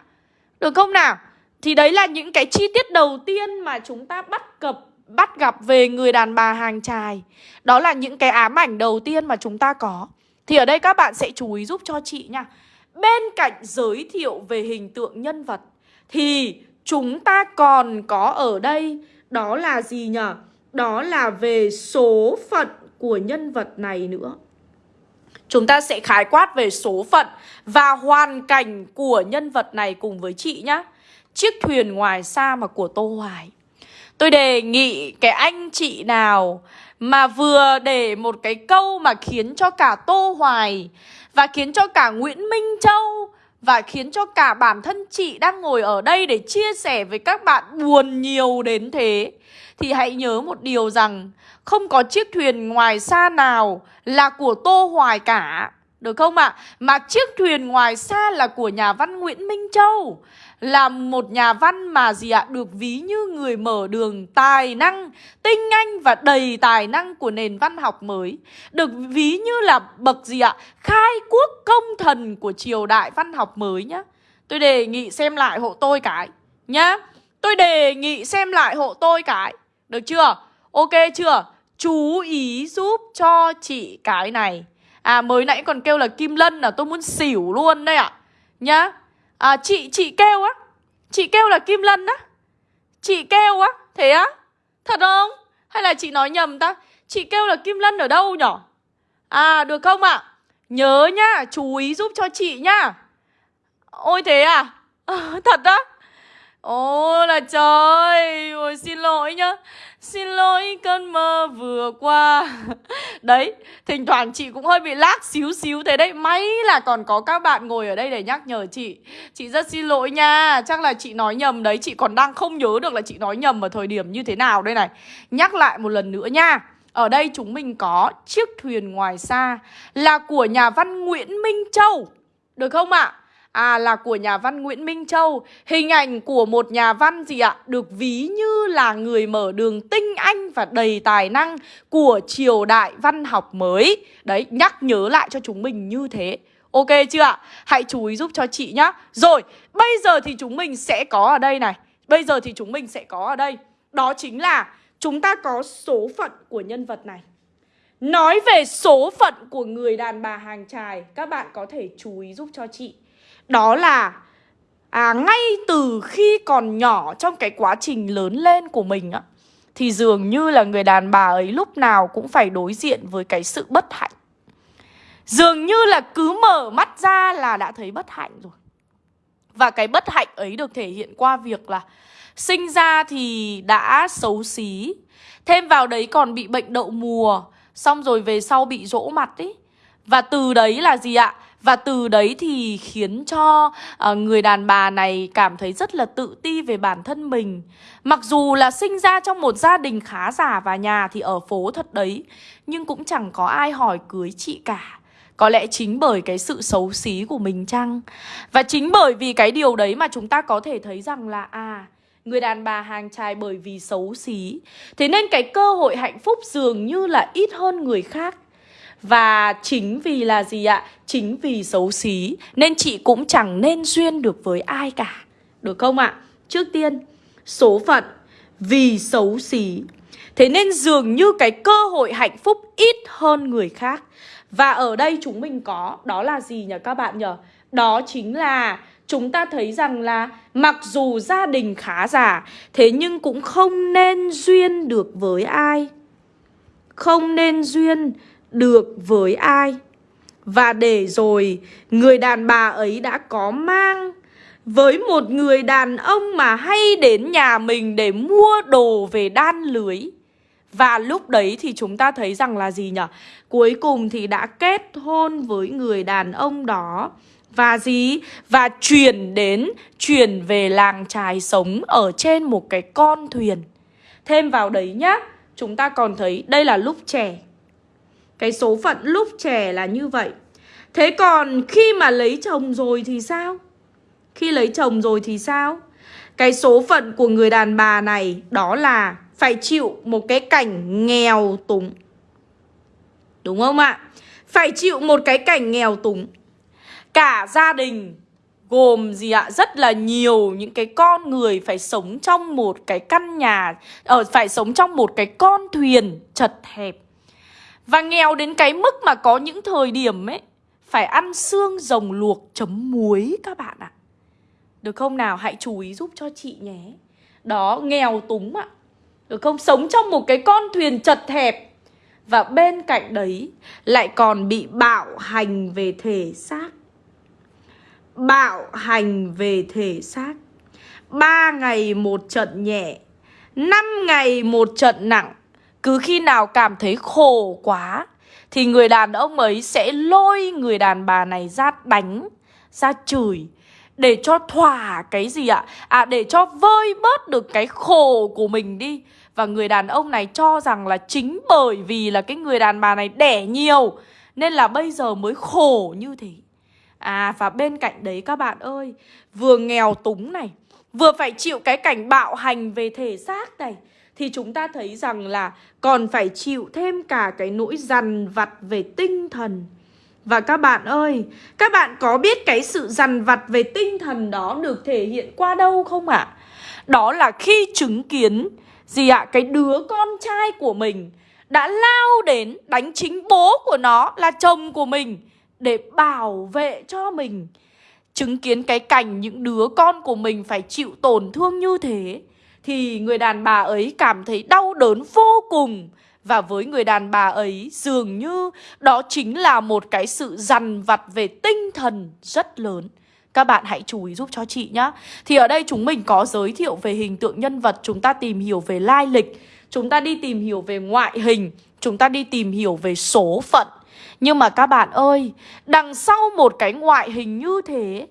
Được không nào? Thì đấy là những cái chi tiết đầu tiên mà chúng ta bắt cập, bắt gặp về người đàn bà hàng trài. Đó là những cái ám ảnh đầu tiên mà chúng ta có. Thì ở đây các bạn sẽ chú ý giúp cho chị nha. Bên cạnh giới thiệu về hình tượng nhân vật, thì chúng ta còn có ở đây, đó là gì nhỉ? Đó là về số phận của nhân vật này nữa. Chúng ta sẽ khái quát về số phận và hoàn cảnh của nhân vật này cùng với chị nhá. Chiếc thuyền ngoài xa mà của Tô Hoài. Tôi đề nghị cái anh chị nào mà vừa để một cái câu mà khiến cho cả Tô Hoài và khiến cho cả Nguyễn Minh Châu Và khiến cho cả bản thân chị đang ngồi ở đây để chia sẻ với các bạn buồn nhiều đến thế thì hãy nhớ một điều rằng Không có chiếc thuyền ngoài xa nào là của Tô Hoài cả. Được không ạ? À? Mà chiếc thuyền ngoài xa là của nhà văn Nguyễn Minh Châu, là một nhà văn mà gì ạ? Được ví như người mở đường tài năng, tinh anh và đầy tài năng của nền văn học mới. Được ví như là bậc gì ạ? Khai quốc công thần của triều đại văn học mới nhá. Tôi đề nghị xem lại hộ tôi cái nhá. Tôi đề nghị xem lại hộ tôi cái được chưa? Ok chưa? Chú ý giúp cho chị cái này. À mới nãy còn kêu là kim lân là tôi muốn xỉu luôn đây ạ. À. nhá. À chị, chị kêu á. Chị kêu là Kim Lân á. Chị kêu á, thế á? Thật không? Hay là chị nói nhầm ta? Chị kêu là Kim Lân ở đâu nhở? À được không ạ? À? Nhớ nhá, chú ý giúp cho chị nhá. Ôi thế à, à? Thật á? Ô là trời. Ôi, xin lỗi nhá. Xin lỗi cơn mơ vừa qua. Đấy, Thỉnh thoảng chị cũng hơi bị lác xíu xíu thế đấy. May là còn có các bạn ngồi ở đây để nhắc nhở chị. Chị rất xin lỗi nha. Chắc là chị nói nhầm đấy. Chị còn đang không nhớ được là chị nói nhầm ở thời điểm như thế nào đây này. Nhắc lại một lần nữa nha. Ở đây chúng mình có chiếc thuyền ngoài xa Là của nhà văn Nguyễn Minh Châu. Được không ạ? À? À là của nhà văn Nguyễn Minh Châu. Hình ảnh của một nhà văn gì ạ? Được ví như là người mở đường tinh anh và đầy tài năng Của triều đại văn học mới. Đấy, nhắc nhớ lại cho chúng mình như thế. Ok chưa ạ? Hãy chú ý giúp cho chị nhá. Rồi, bây giờ thì chúng mình sẽ có ở đây này. Bây giờ thì chúng mình sẽ có ở đây. Đó chính là chúng ta có số phận của nhân vật này. Nói về số phận của người đàn bà hàng trài Các bạn có thể chú ý giúp cho chị đó là à, ngay từ khi còn nhỏ trong cái quá trình lớn lên của mình á thì dường như là người đàn bà ấy lúc nào cũng phải đối diện với cái sự bất hạnh. Dường như là cứ mở mắt ra là đã thấy bất hạnh rồi. Và cái bất hạnh ấy được thể hiện qua việc là sinh ra thì đã xấu xí, thêm vào đấy còn bị bệnh đậu mùa, xong rồi về sau bị rỗ mặt ý. Và từ đấy là gì ạ? Và từ đấy thì khiến cho uh, người đàn bà này cảm thấy rất là tự ti về bản thân mình. Mặc dù là sinh ra trong một gia đình khá giả và nhà thì ở phố thật đấy Nhưng cũng chẳng có ai hỏi cưới chị cả. Có lẽ chính bởi cái sự xấu xí của mình chăng? Và chính bởi vì cái điều đấy mà chúng ta có thể thấy rằng là À Người đàn bà hàng trai bởi vì xấu xí. Thế nên cái cơ hội hạnh phúc dường như là ít hơn người khác và chính vì là gì ạ? Chính vì xấu xí, Nên chị cũng chẳng nên duyên được với ai cả Được không ạ? Trước tiên, Số phận Vì xấu xí Thế nên dường như cái cơ hội hạnh phúc ít hơn người khác Và ở đây chúng mình có, Đó là gì nhỉ các bạn nhỉ? Đó chính là chúng ta thấy rằng là mặc dù gia đình khá giả, Thế nhưng cũng không nên duyên được với ai Không nên duyên được với ai? Và để rồi người đàn bà ấy đã có mang. Với một người đàn ông mà hay đến nhà mình để mua đồ về đan lưới. Và lúc đấy thì chúng ta thấy rằng là gì nhỉ? Cuối cùng thì đã kết hôn với người đàn ông đó. Và gì? Và chuyển đến, chuyển về làng trài sống ở trên một cái con thuyền. Thêm vào đấy nhá Chúng ta còn thấy đây là lúc trẻ cái số phận lúc trẻ là như vậy Thế còn khi mà lấy chồng rồi thì sao? Khi lấy chồng rồi thì sao? Cái số phận của người đàn bà này đó là phải chịu một cái cảnh nghèo túng. Đúng không ạ? Phải chịu một cái cảnh nghèo túng. Cả gia đình gồm gì ạ? Rất là nhiều những cái con người phải sống trong một cái căn nhà, ở phải sống trong một cái con thuyền chật hẹp. Và nghèo đến cái mức mà có những thời điểm ấy Phải ăn xương rồng luộc chấm muối các bạn ạ. Được không nào? Hãy chú ý giúp cho chị nhé. Đó, nghèo túng ạ. Được không? Sống trong một cái con thuyền chật hẹp. Và bên cạnh đấy lại còn bị bạo hành về thể xác. Bạo hành về thể xác. Ba ngày một trận nhẹ năm ngày một trận nặng cứ khi nào cảm thấy khổ quá, Thì người đàn ông ấy sẽ lôi người đàn bà này ra đánh, ra chửi, để cho thỏa cái gì ạ? À để cho vơi bớt được cái khổ của mình đi Và người đàn ông này cho rằng là chính bởi vì là cái người đàn bà này đẻ nhiều, Nên là bây giờ mới khổ như thế À và bên cạnh đấy các bạn ơi, Vừa nghèo túng này, Vừa phải chịu cái cảnh bạo hành về thể xác này thì chúng ta thấy rằng là còn phải chịu thêm cả cái nỗi dằn vặt về tinh thần và các bạn ơi, các bạn có biết cái sự dằn vặt về tinh thần đó được thể hiện qua đâu không ạ? À? Đó là khi chứng kiến gì ạ? À? Cái đứa con trai của mình đã lao đến đánh chính bố của nó là chồng của mình để bảo vệ cho mình. Chứng kiến cái cảnh những đứa con của mình phải chịu tổn thương như thế thì người đàn bà ấy cảm thấy đau đớn vô cùng và với người đàn bà ấy dường như đó chính là một cái sự dằn vặt về tinh thần rất lớn. Các bạn hãy chú ý giúp cho chị nhé. Thì ở đây chúng mình có giới thiệu về hình tượng nhân vật, chúng ta tìm hiểu về lai lịch, chúng ta đi tìm hiểu về ngoại hình, chúng ta đi tìm hiểu về số phận. Nhưng mà các bạn ơi, đằng sau một cái ngoại hình như thế,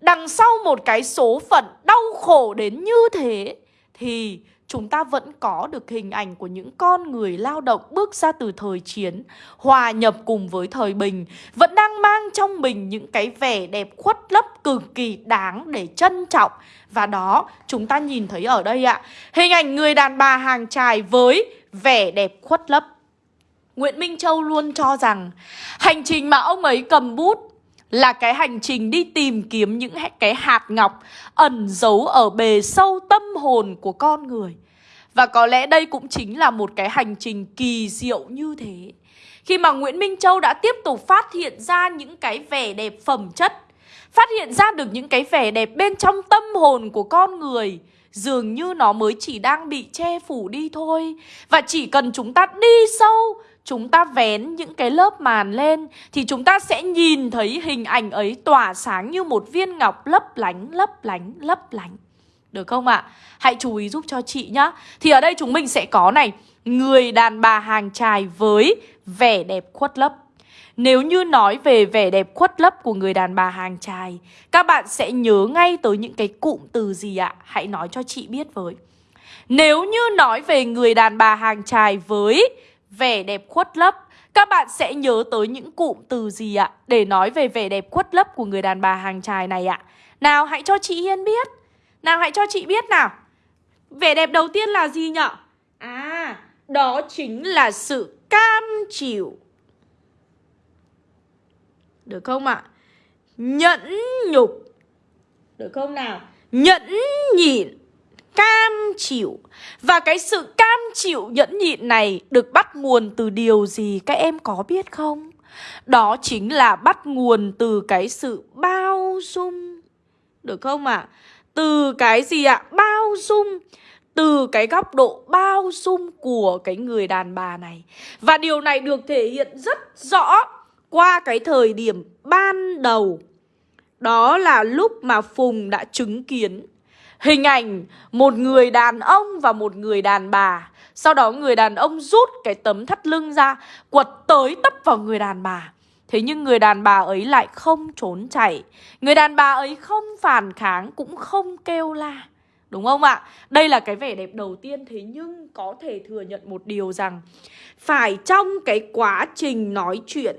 đằng sau một cái số phận đau khổ đến như thế thì chúng ta vẫn có được hình ảnh của những con người lao động bước ra từ thời chiến, hòa nhập cùng với thời bình, vẫn đang mang trong mình những cái vẻ đẹp khuất lấp cực kỳ đáng để trân trọng. Và đó, chúng ta nhìn thấy ở đây ạ, hình ảnh người đàn bà hàng trài với vẻ đẹp khuất lấp. Nguyễn Minh Châu luôn cho rằng hành trình mà ông ấy cầm bút là cái hành trình đi tìm kiếm những cái hạt ngọc ẩn giấu ở bề sâu tâm hồn của con người. Và có lẽ đây cũng chính là một cái hành trình kỳ diệu như thế. Khi mà Nguyễn Minh Châu đã tiếp tục phát hiện ra những cái vẻ đẹp phẩm chất, phát hiện ra được những cái vẻ đẹp bên trong tâm hồn của con người, dường như nó mới chỉ đang bị che phủ đi thôi. Và chỉ cần chúng ta đi sâu, chúng ta vén những cái lớp màn lên thì chúng ta sẽ nhìn thấy hình ảnh ấy tỏa sáng như một viên ngọc lấp lánh, lấp lánh, lấp lánh. Được không ạ? À? Hãy chú ý giúp cho chị nhá. Thì ở đây chúng mình sẽ có này, người đàn bà hàng trài với vẻ đẹp khuất lấp. Nếu như nói về vẻ đẹp khuất lấp của người đàn bà hàng trài, các bạn sẽ nhớ ngay tới những cái cụm từ gì ạ? Hãy nói cho chị biết với. Nếu như nói về người đàn bà hàng trài với vẻ đẹp khuất lấp. Các bạn sẽ nhớ tới những cụm từ gì ạ? Để nói về vẻ đẹp khuất lấp của người đàn bà hàng chài này ạ. Nào, hãy cho chị Hiên biết. Nào, hãy cho chị biết nào. Vẻ đẹp đầu tiên là gì nhở? À đó chính là sự cam chịu. Được không ạ? Nhẫn nhục. Được không nào? Nhẫn nhịn, cam chịu. Và cái sự chịu nhẫn nhịn này được bắt nguồn từ điều gì các em có biết không? Đó chính là bắt nguồn từ cái sự bao dung Được không ạ? À? Từ cái gì ạ? À? Bao dung từ cái góc độ bao dung của cái người đàn bà này Và điều này được thể hiện rất rõ qua cái thời điểm ban đầu Đó là lúc mà Phùng đã chứng kiến Hình ảnh một người đàn ông và một người đàn bà. Sau đó người đàn ông rút cái tấm thắt lưng ra, Quật tới tấp vào người đàn bà. Thế nhưng người đàn bà ấy lại không trốn chạy. Người đàn bà ấy không phản kháng, cũng không kêu la. Đúng không ạ? Đây là cái vẻ đẹp đầu tiên, Thế nhưng có thể thừa nhận một điều rằng Phải trong cái quá trình nói chuyện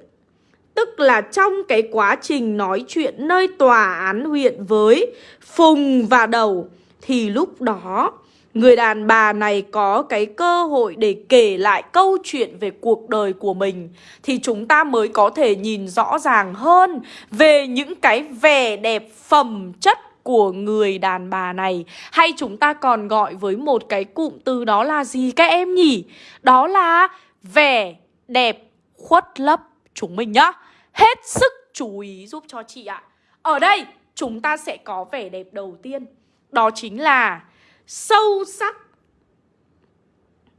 Tức là trong cái quá trình nói chuyện nơi tòa án huyện với Phùng và Đầu, Thì lúc đó người đàn bà này có cái cơ hội để kể lại câu chuyện về cuộc đời của mình. Thì chúng ta mới có thể nhìn rõ ràng hơn về những cái vẻ đẹp phẩm chất của người đàn bà này. Hay chúng ta còn gọi với một cái cụm từ đó là gì các em nhỉ? Đó là vẻ đẹp khuất lấp. Chúng mình nhá. Hết sức chú ý giúp cho chị ạ. Ở đây, chúng ta sẽ có vẻ đẹp đầu tiên. Đó chính là sâu sắc.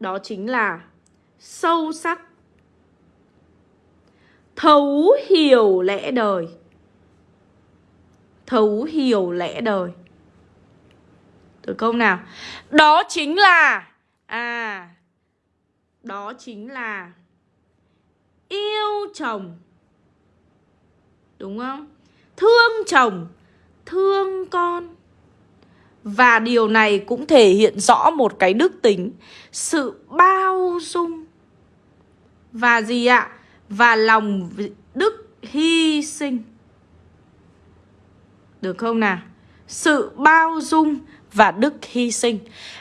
Đó chính là sâu sắc. Thấu hiểu lẽ đời. Thấu hiểu lẽ đời. Được không nào? Đó chính là À Đó chính là Yêu chồng. Đúng không? Thương chồng, Thương con Và điều này cũng thể hiện rõ một cái đức tính, Sự bao dung Và gì ạ? Và lòng đức hy sinh Được không nào? Sự bao dung và đức hy sinh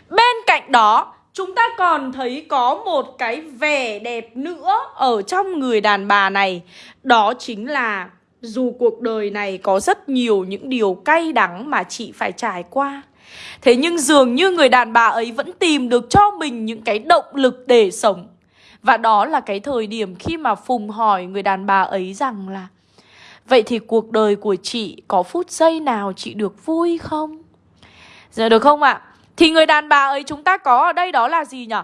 Bên cạnh đó, Chúng ta còn thấy có một cái vẻ đẹp nữa ở trong người đàn bà này Đó chính là dù cuộc đời này có rất nhiều những điều cay đắng mà chị phải trải qua, Thế nhưng dường như người đàn bà ấy vẫn tìm được cho mình những cái động lực để sống Và đó là cái thời điểm khi mà Phùng hỏi người đàn bà ấy rằng là, Vậy thì cuộc đời của chị có phút giây nào chị được vui không? Giờ được không ạ? À? Thì người đàn bà ấy chúng ta có ở đây đó là gì nhỉ?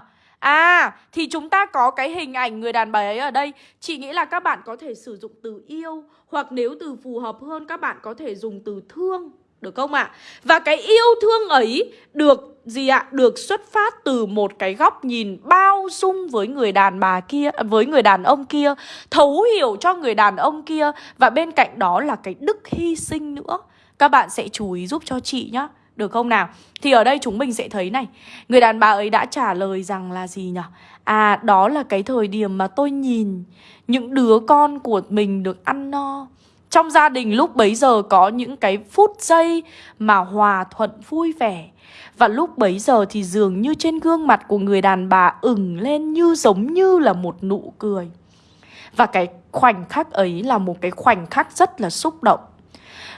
À, thì chúng ta có cái hình ảnh người đàn bà ấy ở đây Chị nghĩ là các bạn có thể sử dụng từ yêu Hoặc nếu từ phù hợp hơn các bạn có thể dùng từ thương Được không ạ? À? Và cái yêu thương ấy được gì ạ? À? Được xuất phát từ một cái góc nhìn bao dung với người đàn bà kia Với người đàn ông kia Thấu hiểu cho người đàn ông kia Và bên cạnh đó là cái đức hy sinh nữa Các bạn sẽ chú ý giúp cho chị nhé được không nào? Thì ở đây chúng mình sẽ thấy này. Người đàn bà ấy đã trả lời rằng là gì nhỉ? À đó là cái thời điểm mà tôi nhìn Những đứa con của mình được ăn no. Trong gia đình lúc bấy giờ có những cái phút giây Mà hòa thuận vui vẻ. Và lúc bấy giờ thì dường như trên gương mặt của người đàn bà ửng lên như giống như là một nụ cười. Và cái khoảnh khắc ấy là một cái khoảnh khắc rất là xúc động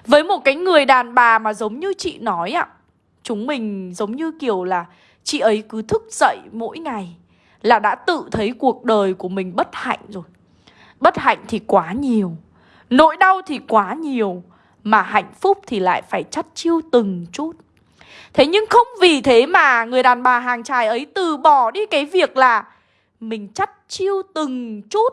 với một cái người đàn bà mà giống như chị nói ạ, Chúng mình giống như kiểu là Chị ấy cứ thức dậy mỗi ngày Là đã tự thấy cuộc đời của mình bất hạnh rồi. Bất hạnh thì quá nhiều, Nỗi đau thì quá nhiều, Mà hạnh phúc thì lại phải chắt chiêu từng chút. Thế nhưng không vì thế mà người đàn bà hàng trai ấy từ bỏ đi cái việc là Mình chắt chiêu từng chút,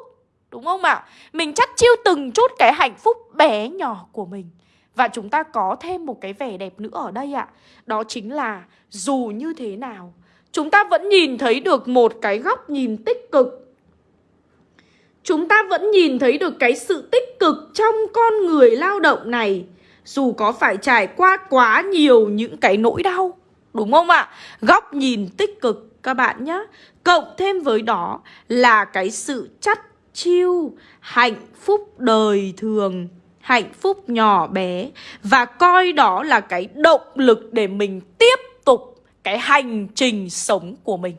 Đúng không ạ? Mình chắt chiêu từng chút cái hạnh phúc bé nhỏ của mình và chúng ta có thêm một cái vẻ đẹp nữa ở đây ạ. Đó chính là dù như thế nào, Chúng ta vẫn nhìn thấy được một cái góc nhìn tích cực. Chúng ta vẫn nhìn thấy được cái sự tích cực trong con người lao động này, Dù có phải trải qua quá nhiều những cái nỗi đau, Đúng không ạ? Góc nhìn tích cực, các bạn nhé Cộng thêm với đó là cái sự chắt chiêu, hạnh phúc đời thường hạnh phúc nhỏ bé và coi đó là cái động lực để mình tiếp tục cái hành trình sống của mình.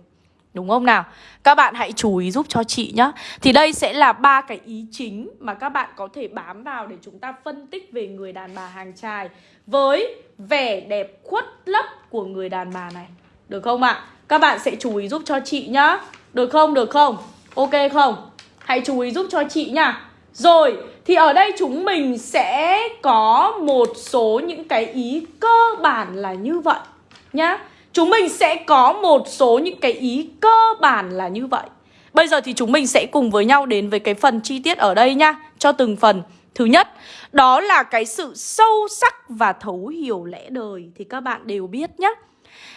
Đúng không nào? Các bạn hãy chú ý giúp cho chị nhé. Thì đây sẽ là ba cái ý chính mà các bạn có thể bám vào để chúng ta phân tích về người đàn bà hàng trai với vẻ đẹp khuất lấp của người đàn bà này. Được không ạ? À? Các bạn sẽ chú ý giúp cho chị nhá. Được không? Được không? Ok không? Hãy chú ý giúp cho chị nhá. Rồi, thì ở đây chúng mình sẽ có một số những cái ý cơ bản là như vậy nhá. Chúng mình sẽ có một số những cái ý cơ bản là như vậy. Bây giờ thì chúng mình sẽ cùng với nhau đến với cái phần chi tiết ở đây nhá, cho từng phần. Thứ nhất, đó là cái sự sâu sắc và thấu hiểu lẽ đời thì các bạn đều biết nhé.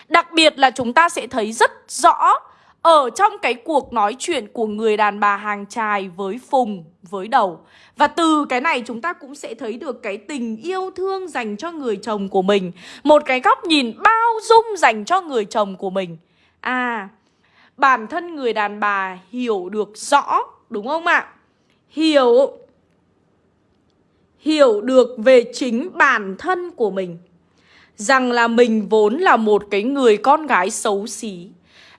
Đặc biệt là chúng ta sẽ thấy rất rõ ở trong cái cuộc nói chuyện của người đàn bà hàng trài với Phùng, với Đầu. Và từ cái này chúng ta cũng sẽ thấy được cái tình yêu thương dành cho người chồng của mình. Một cái góc nhìn bao dung dành cho người chồng của mình. À, bản thân người đàn bà hiểu được rõ, đúng không ạ? Hiểu Hiểu được về chính bản thân của mình. Rằng là mình vốn là một cái người con gái xấu xí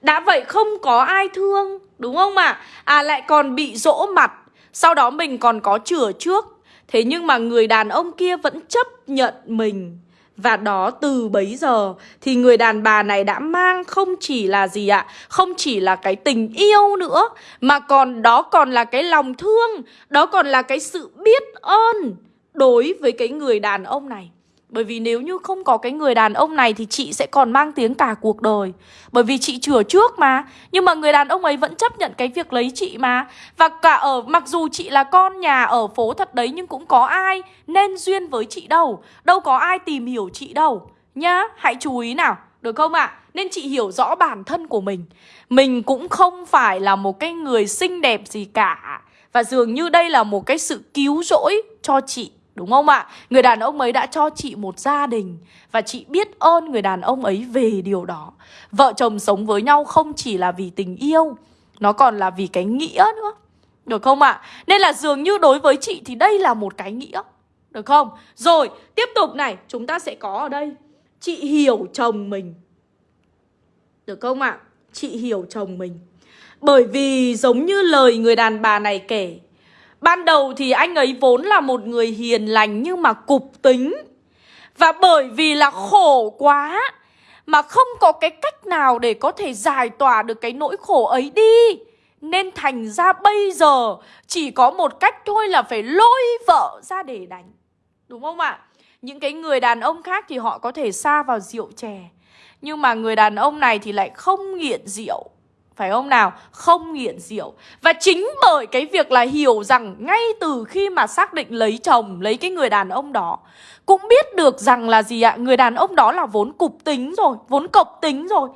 đã vậy không có ai thương Đúng không ạ? À? à lại còn bị dỗ mặt Sau đó mình còn có chữa trước Thế nhưng mà người đàn ông kia vẫn chấp nhận mình và đó từ bấy giờ thì người đàn bà này đã mang không chỉ là gì ạ? Không chỉ là cái tình yêu nữa mà còn đó còn là cái lòng thương, đó còn là cái sự biết ơn đối với cái người đàn ông này. Bởi vì nếu như không có cái người đàn ông này thì chị sẽ còn mang tiếng cả cuộc đời. Bởi vì chị chừa trước mà. Nhưng mà người đàn ông ấy vẫn chấp nhận cái việc lấy chị mà. Và cả ở mặc dù chị là con nhà ở phố thật đấy Nhưng cũng có ai nên duyên với chị đâu. Đâu có ai tìm hiểu chị đâu. Nhá, hãy chú ý nào Được không ạ? À? Nên chị hiểu rõ bản thân của mình. Mình cũng không phải là một cái người xinh đẹp gì cả. Và dường như đây là một cái sự cứu rỗi cho chị. Đúng không ạ? Người đàn ông ấy đã cho chị một gia đình Và chị biết ơn người đàn ông ấy về điều đó Vợ chồng sống với nhau không chỉ là vì tình yêu Nó còn là vì cái nghĩa nữa Được không ạ? Nên là dường như đối với chị thì đây là một cái nghĩa Được không? Rồi, tiếp tục này Chúng ta sẽ có ở đây Chị hiểu chồng mình Được không ạ? Chị hiểu chồng mình Bởi vì giống như lời người đàn bà này kể Ban đầu thì anh ấy vốn là một người hiền lành nhưng mà cục tính. Và bởi vì là khổ quá Mà không có cái cách nào để có thể giải tỏa được cái nỗi khổ ấy đi. Nên thành ra bây giờ chỉ có một cách thôi là phải lôi vợ ra để đánh. Đúng không ạ? Những cái người đàn ông khác thì họ có thể xa vào rượu chè. Nhưng mà người đàn ông này thì lại không nghiện rượu phải không nào? Không nghiện rượu Và chính bởi cái việc là hiểu rằng Ngay từ khi mà xác định lấy chồng, Lấy cái người đàn ông đó, Cũng biết được rằng là gì ạ? Người đàn ông đó là vốn cục tính rồi, Vốn cộc tính rồi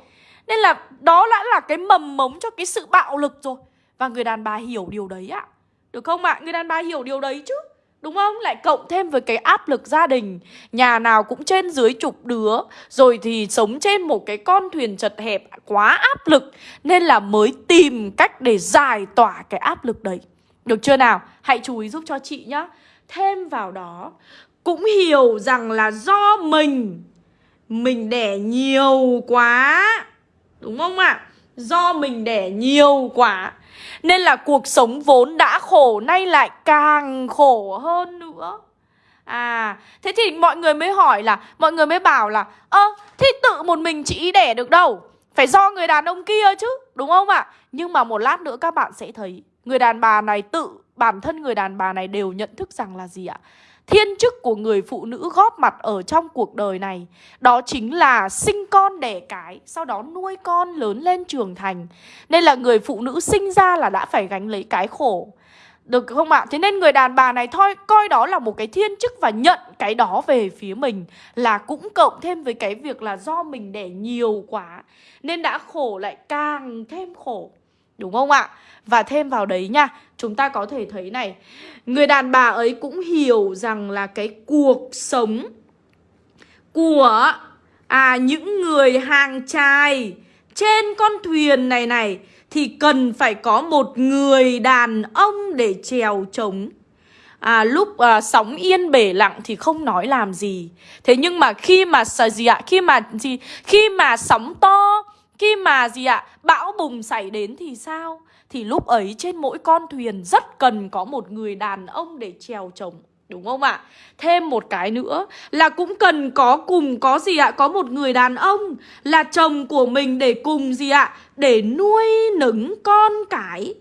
Nên là đó đã là cái mầm mống cho cái sự bạo lực rồi Và người đàn bà hiểu điều đấy ạ Được không ạ? Người đàn bà hiểu điều đấy chứ Đúng không? Lại cộng thêm với cái áp lực gia đình Nhà nào cũng trên dưới chục đứa, Rồi thì sống trên một cái con thuyền chật hẹp, quá áp lực Nên là mới tìm cách để giải tỏa cái áp lực đấy Được chưa nào? Hãy chú ý giúp cho chị nhá Thêm vào đó, Cũng hiểu rằng là do mình Mình đẻ nhiều quá Đúng không ạ? À? Do mình đẻ nhiều quá nên là cuộc sống vốn đã khổ nay lại càng khổ hơn nữa À, thế thì mọi người mới hỏi là Mọi người mới bảo là Ơ, thì tự một mình chị đẻ được đâu Phải do người đàn ông kia chứ Đúng không ạ? Nhưng mà một lát nữa các bạn sẽ thấy Người đàn bà này tự Bản thân người đàn bà này đều nhận thức rằng là gì ạ? Thiên chức của người phụ nữ góp mặt ở trong cuộc đời này, Đó chính là sinh con đẻ cái, Sau đó nuôi con lớn lên trưởng thành Nên là người phụ nữ sinh ra là đã phải gánh lấy cái khổ được không ạ? Thế nên người đàn bà này thôi, coi đó là một cái thiên chức và nhận cái đó về phía mình là cũng cộng thêm với cái việc là do mình đẻ nhiều quá, nên đã khổ lại càng thêm khổ. Đúng không ạ? Và thêm vào đấy nha Chúng ta có thể thấy này Người đàn bà ấy cũng hiểu rằng là cái cuộc sống Của à những người hàng trai Trên con thuyền này này Thì cần phải có một người đàn ông để chèo trống à, lúc à, sóng yên bể lặng thì không nói làm gì. Thế nhưng mà khi mà gì ạ? Khi mà gì? Khi mà sóng to khi mà gì ạ bão bùng xảy đến thì sao thì lúc ấy trên mỗi con thuyền rất cần có một người đàn ông để chèo chồng, Đúng không ạ? Thêm một cái nữa là cũng cần có cùng có gì ạ? Có một người đàn ông là chồng của mình để cùng gì ạ? Để nuôi nấng con cái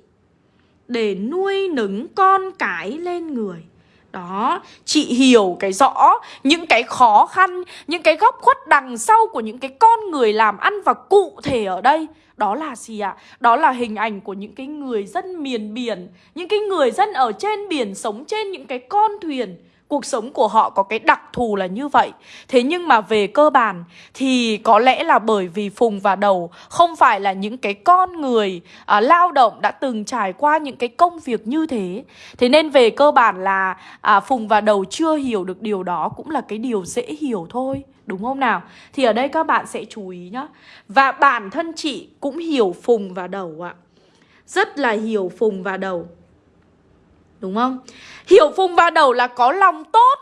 Để nuôi nấng con cái lên người đó, chị hiểu cái rõ những cái khó khăn, những cái góc khuất đằng sau của những cái con người làm ăn và cụ thể ở đây đó là gì ạ? À? Đó là hình ảnh của những cái người dân miền biển Những cái người dân ở trên biển sống trên những cái con thuyền Cuộc sống của họ có cái đặc thù là như vậy. Thế nhưng mà về cơ bản Thì có lẽ là bởi vì Phùng và Đầu Không phải là những cái con người à, Lao động đã từng trải qua những cái công việc như thế. Thế nên về cơ bản là à, Phùng và Đầu chưa hiểu được điều đó Cũng là cái điều dễ hiểu thôi. Đúng không nào? Thì ở đây các bạn sẽ chú ý nhá. Và bản thân chị cũng hiểu Phùng và Đầu ạ. Rất là hiểu Phùng và Đầu. Đúng không? Hiểu Phùng và Đầu là có lòng tốt,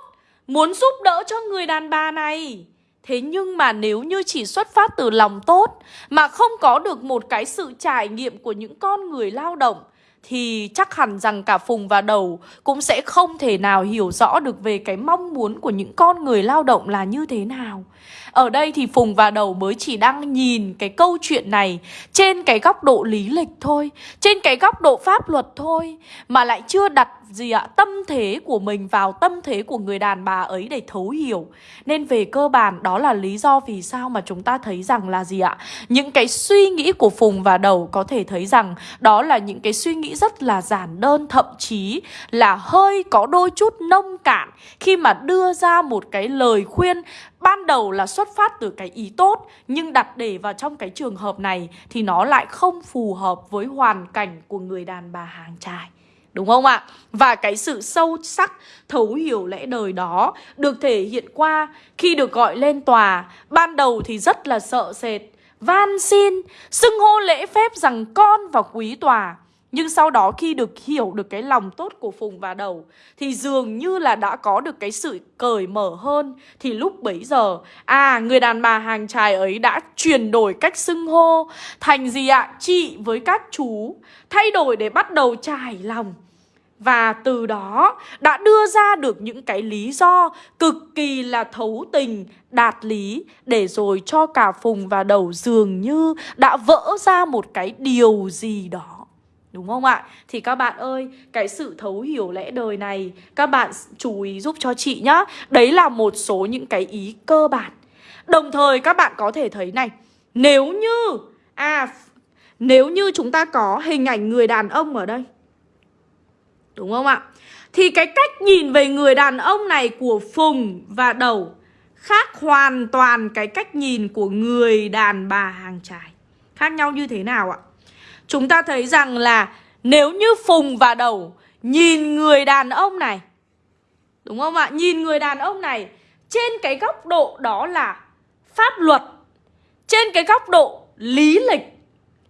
Muốn giúp đỡ cho người đàn bà này Thế nhưng mà nếu như chỉ xuất phát từ lòng tốt, Mà không có được một cái sự trải nghiệm của những con người lao động, thì chắc hẳn rằng cả Phùng và Đầu cũng sẽ không thể nào hiểu rõ được về cái mong muốn của những con người lao động là như thế nào. Ở đây thì Phùng và Đầu mới chỉ đang nhìn cái câu chuyện này trên cái góc độ lý lịch thôi, trên cái góc độ pháp luật thôi, mà lại chưa đặt gì ạ? Tâm thế của mình vào tâm thế của người đàn bà ấy để thấu hiểu. Nên về cơ bản, đó là lý do vì sao mà chúng ta thấy rằng là gì ạ? Những cái suy nghĩ của phùng và đầu có thể thấy rằng đó là những cái suy nghĩ rất là giản đơn, thậm chí là hơi có đôi chút nông cạn khi mà đưa ra một cái lời khuyên ban đầu là xuất phát từ cái ý tốt, nhưng đặt để vào trong cái trường hợp này thì nó lại không phù hợp với hoàn cảnh của người đàn bà hàng trai Đúng không ạ? Và cái sự sâu sắc, thấu hiểu lẽ đời đó được thể hiện qua khi được gọi lên tòa. Ban đầu thì rất là sợ sệt, van xin, xưng hô lễ phép rằng con và quý tòa. Nhưng sau đó khi được hiểu được cái lòng tốt của Phùng và Đầu Thì dường như là đã có được cái sự cởi mở hơn. Thì lúc bấy giờ À người đàn bà hàng trài ấy đã chuyển đổi cách xưng hô. Thành gì ạ? Chị với các chú. Thay đổi để bắt đầu trải lòng. Và từ đó đã đưa ra được những cái lý do cực kỳ là thấu tình, đạt lý Để rồi cho cả Phùng và Đầu dường như đã vỡ ra một cái điều gì đó. Đúng không ạ? Thì các bạn ơi, cái sự thấu hiểu lẽ đời này Các bạn chú ý giúp cho chị nhá Đấy là một số những cái ý cơ bản Đồng thời các bạn có thể thấy này Nếu như À Nếu như chúng ta có hình ảnh người đàn ông ở đây Đúng không ạ? Thì cái cách nhìn về người đàn ông này của Phùng và Đầu Khác hoàn toàn cái cách nhìn của người đàn bà hàng trải Khác nhau như thế nào ạ? Chúng ta thấy rằng là nếu như Phùng và Đầu nhìn người đàn ông này, Đúng không ạ? Nhìn người đàn ông này, trên cái góc độ đó là pháp luật, Trên cái góc độ lý lịch,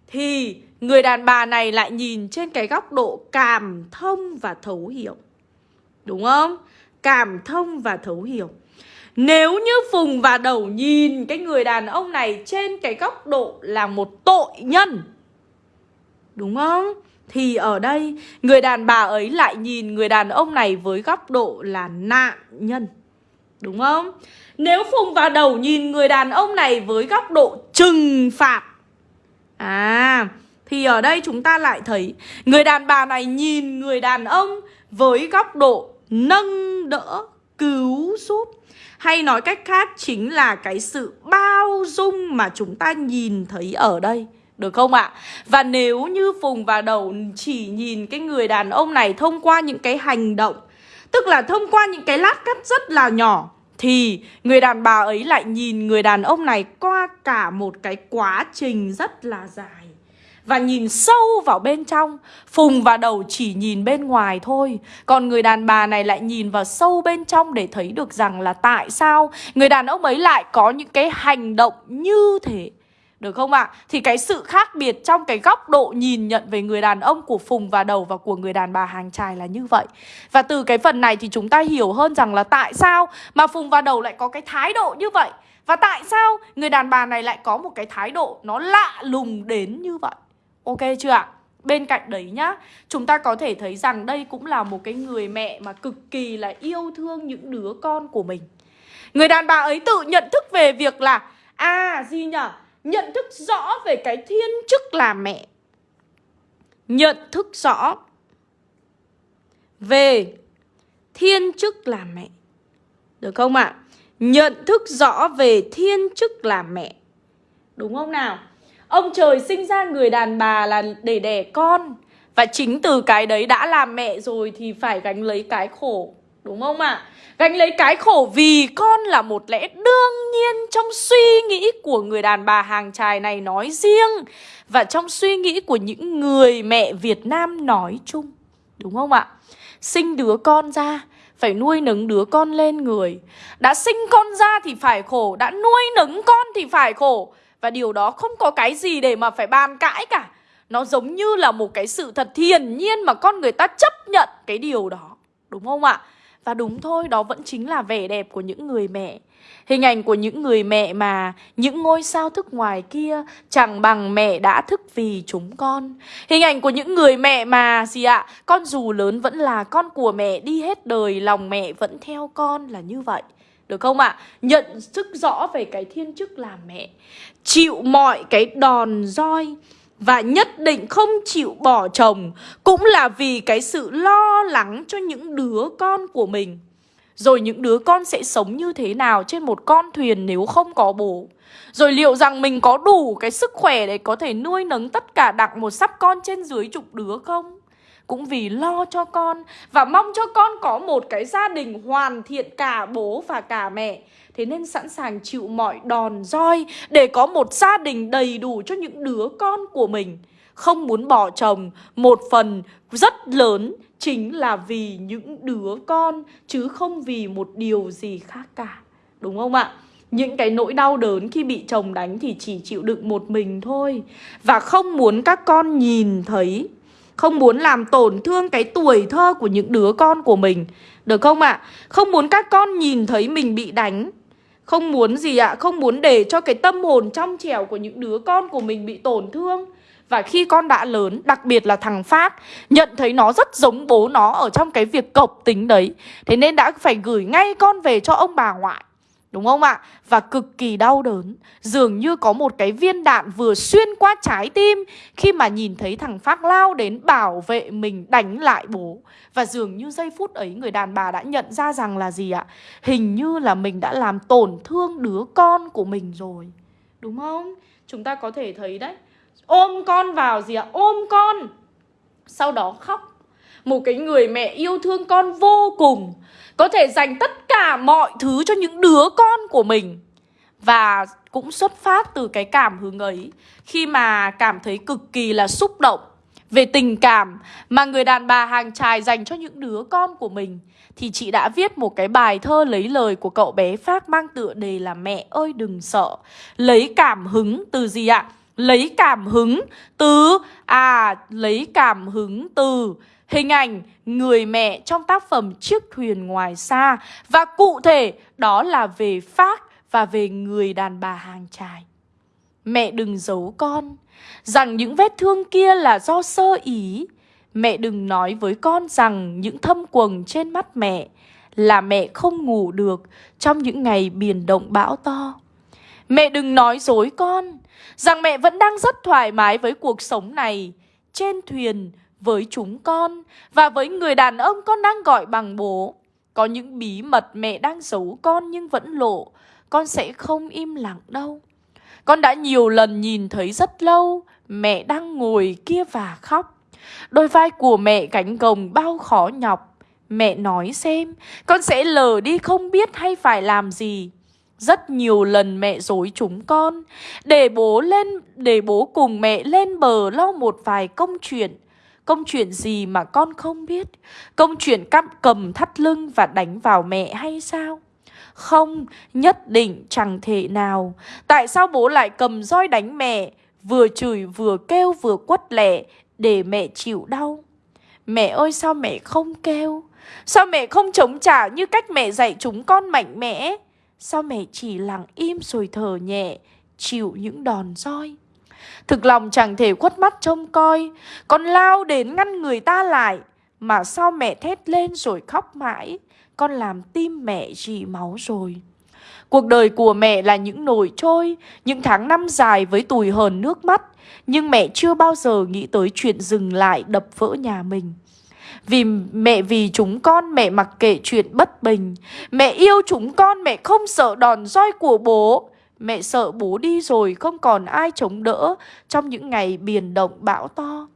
Thì người đàn bà này lại nhìn trên cái góc độ cảm thông và thấu hiểu Đúng không? Cảm thông và thấu hiểu Nếu như Phùng và Đầu nhìn cái người đàn ông này trên cái góc độ là một tội nhân Đúng không? Thì ở đây người đàn bà ấy lại nhìn người đàn ông này với góc độ là nạn nhân Đúng không? Nếu Phùng vào đầu nhìn người đàn ông này với góc độ trừng phạt À Thì ở đây chúng ta lại thấy Người đàn bà này nhìn người đàn ông với góc độ nâng đỡ, cứu giúp Hay nói cách khác chính là cái sự bao dung mà chúng ta nhìn thấy ở đây được không ạ? Và nếu như Phùng và Đầu chỉ nhìn cái người đàn ông này thông qua những cái hành động, Tức là thông qua những cái lát cắt rất là nhỏ, Thì người đàn bà ấy lại nhìn người đàn ông này qua cả một cái quá trình rất là dài. Và nhìn sâu vào bên trong, Phùng và đầu chỉ nhìn bên ngoài thôi. Còn người đàn bà này lại nhìn vào sâu bên trong Để thấy được rằng là tại sao Người đàn ông ấy lại có những cái hành động như thế được không ạ? À? Thì cái sự khác biệt trong cái góc độ nhìn nhận về người đàn ông của Phùng và Đầu và của người đàn bà hàng trài là như vậy. Và từ cái phần này thì chúng ta hiểu hơn rằng là tại sao mà Phùng và Đầu lại có cái thái độ như vậy. Và tại sao người đàn bà này lại có một cái thái độ nó lạ lùng đến như vậy. Ok chưa ạ? Bên cạnh đấy nhá, chúng ta có thể thấy rằng đây cũng là một cái người mẹ mà cực kỳ là yêu thương những đứa con của mình. Người đàn bà ấy tự nhận thức về việc là À gì nhở Nhận thức rõ về cái thiên chức là mẹ Nhận thức rõ về thiên chức là mẹ Được không ạ? À? Nhận thức rõ về thiên chức là mẹ Đúng không nào? Ông trời sinh ra người đàn bà là để đẻ con Và chính từ cái đấy đã làm mẹ rồi thì phải gánh lấy cái khổ Đúng không ạ? À? Gánh lấy cái khổ vì con là một lẽ đương nhiên trong suy nghĩ của người đàn bà hàng trài này nói riêng Và trong suy nghĩ của những người mẹ Việt Nam nói chung Đúng không ạ? Sinh đứa con ra, phải nuôi nấng đứa con lên người Đã sinh con ra thì phải khổ, Đã nuôi nấng con thì phải khổ Và điều đó không có cái gì để mà phải bàn cãi cả Nó giống như là một cái sự thật thiền nhiên mà con người ta chấp nhận cái điều đó Đúng không ạ? Và đúng thôi, đó vẫn chính là vẻ đẹp của những người mẹ Hình ảnh của những người mẹ mà những ngôi sao thức ngoài kia chẳng bằng mẹ đã thức vì chúng con. Hình ảnh của những người mẹ mà gì ạ? Con dù lớn vẫn là con của mẹ đi hết đời, lòng mẹ vẫn theo con là như vậy. Được không ạ? À? Nhận thức rõ về cái thiên chức là mẹ. Chịu mọi cái đòn roi và nhất định không chịu bỏ chồng, cũng là vì cái sự lo lắng cho những đứa con của mình. Rồi những đứa con sẽ sống như thế nào trên một con thuyền nếu không có bố. Rồi liệu rằng mình có đủ cái sức khỏe để có thể nuôi nấng tất cả đặng một sắp con trên dưới chục đứa không? Cũng vì lo cho con và mong cho con có một cái gia đình hoàn thiện cả bố và cả mẹ Thế nên sẵn sàng chịu mọi đòn roi để có một gia đình đầy đủ cho những đứa con của mình không muốn bỏ chồng, Một phần rất lớn chính là vì những đứa con, Chứ không vì một điều gì khác cả Đúng không ạ? Những cái nỗi đau đớn khi bị chồng đánh thì chỉ chịu đựng một mình thôi Và không muốn các con nhìn thấy, Không muốn làm tổn thương cái tuổi thơ của những đứa con của mình Được không ạ? À? Không muốn các con nhìn thấy mình bị đánh không muốn gì ạ? À? Không muốn để cho cái tâm hồn trong trẻo của những đứa con của mình bị tổn thương và khi con đã lớn, đặc biệt là thằng Phát Nhận thấy nó rất giống bố nó ở trong cái việc cộc tính đấy Thế nên đã phải gửi ngay con về cho ông bà ngoại Đúng không ạ? Và cực kỳ đau đớn Dường như có một cái viên đạn vừa xuyên qua trái tim Khi mà nhìn thấy thằng Phát lao đến bảo vệ mình đánh lại bố Và dường như giây phút ấy người đàn bà đã nhận ra rằng là gì ạ? Hình như là mình đã làm tổn thương đứa con của mình rồi Đúng không? Chúng ta có thể thấy đấy Ôm con vào gì ạ? Ôm con Sau đó khóc một cái người mẹ yêu thương con vô cùng, Có thể dành tất cả mọi thứ cho những đứa con của mình Và cũng xuất phát từ cái cảm hứng ấy, Khi mà cảm thấy cực kỳ là xúc động về tình cảm mà người đàn bà hàng trài dành cho những đứa con của mình, thì chị đã viết một cái bài thơ lấy lời của cậu bé Phát mang tựa đề là Mẹ ơi, đừng sợ. Lấy cảm hứng từ gì ạ? lấy cảm hứng từ à lấy cảm hứng từ hình ảnh người mẹ trong tác phẩm Chiếc thuyền ngoài xa và cụ thể, đó là về Pháp và về người đàn bà hàng trài. Mẹ đừng giấu con, rằng những vết thương kia là do sơ ý. Mẹ đừng nói với con rằng những thâm quầng trên mắt mẹ là mẹ không ngủ được trong những ngày biển động bão to. Mẹ đừng nói dối con, rằng mẹ vẫn đang rất thoải mái với cuộc sống này trên thuyền với chúng con và với người đàn ông con đang gọi bằng bố. Có những bí mật mẹ đang giấu con nhưng vẫn lộ, con sẽ không im lặng đâu. Con đã nhiều lần nhìn thấy rất lâu mẹ đang ngồi kia và khóc. Đôi vai của mẹ gánh gồng bao khó nhọc. Mẹ nói xem, con sẽ lờ đi không biết hay phải làm gì. Rất nhiều lần mẹ dối chúng con Để bố lên Để bố cùng mẹ lên bờ lo một vài công chuyện Công chuyện gì mà con không biết? Công chuyện cắp cầm thắt lưng và đánh vào mẹ hay sao? Không, nhất định chẳng thể nào. Tại sao bố lại cầm roi đánh mẹ? Vừa chửi vừa kêu vừa quất lẻ Để mẹ chịu đau. Mẹ ơi sao mẹ không kêu? Sao mẹ không chống trả như cách mẹ dạy chúng con mạnh mẽ? Sao mẹ chỉ lặng im rồi thở nhẹ Chịu những đòn roi? Thực lòng chẳng thể khuất mắt trông coi Con lao đến ngăn người ta lại. Mà sao mẹ thét lên rồi khóc mãi, Con làm tim mẹ rỉ máu rồi. Cuộc đời của mẹ là những nồi trôi, Những tháng năm dài với tùi hờn nước mắt, Nhưng mẹ chưa bao giờ nghĩ tới chuyện dừng lại đập vỡ nhà mình. Vì mẹ, vì chúng con mẹ mặc kệ chuyện bất bình, Mẹ yêu chúng con mẹ không sợ đòn roi của bố. Mẹ sợ bố đi rồi không còn ai chống đỡ Trong những ngày biển động bão to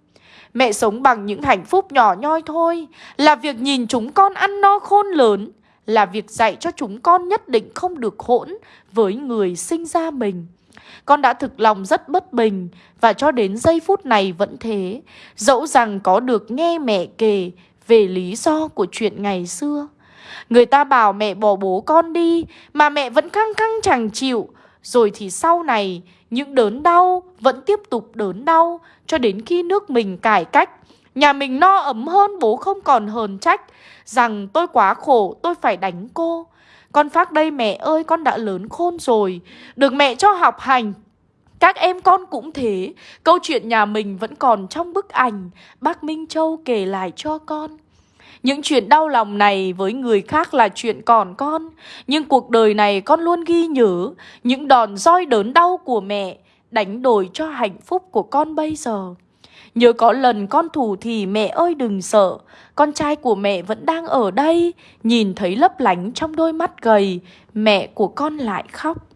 Mẹ sống bằng những hạnh phúc nhỏ nhoi thôi, Là việc nhìn chúng con ăn no khôn lớn, Là việc dạy cho chúng con nhất định không được hỗn Với người sinh ra mình con đã thực lòng rất bất bình và cho đến giây phút này vẫn thế. Dẫu rằng có được nghe mẹ kể về lý do của chuyện ngày xưa. Người ta bảo mẹ bỏ bố con đi mà mẹ vẫn căng căng chẳng chịu. Rồi thì sau này, những đớn đau vẫn tiếp tục đớn đau cho đến khi nước mình cải cách. Nhà mình no ấm hơn, bố không còn hờn trách. Rằng tôi quá khổ, tôi phải đánh cô. Con phát đây mẹ ơi, con đã lớn khôn rồi. Được mẹ cho học hành. Các em con cũng thế. Câu chuyện nhà mình vẫn còn trong bức ảnh. Bác Minh Châu kể lại cho con những chuyện đau lòng này với người khác là chuyện còn con. Nhưng cuộc đời này con luôn ghi nhớ Những đòn roi đớn đau của mẹ Đánh đổi cho hạnh phúc của con bây giờ. Nhớ có lần con thủ thì mẹ ơi đừng sợ, Con trai của mẹ vẫn đang ở đây, Nhìn thấy lấp lánh trong đôi mắt gầy, Mẹ của con lại khóc.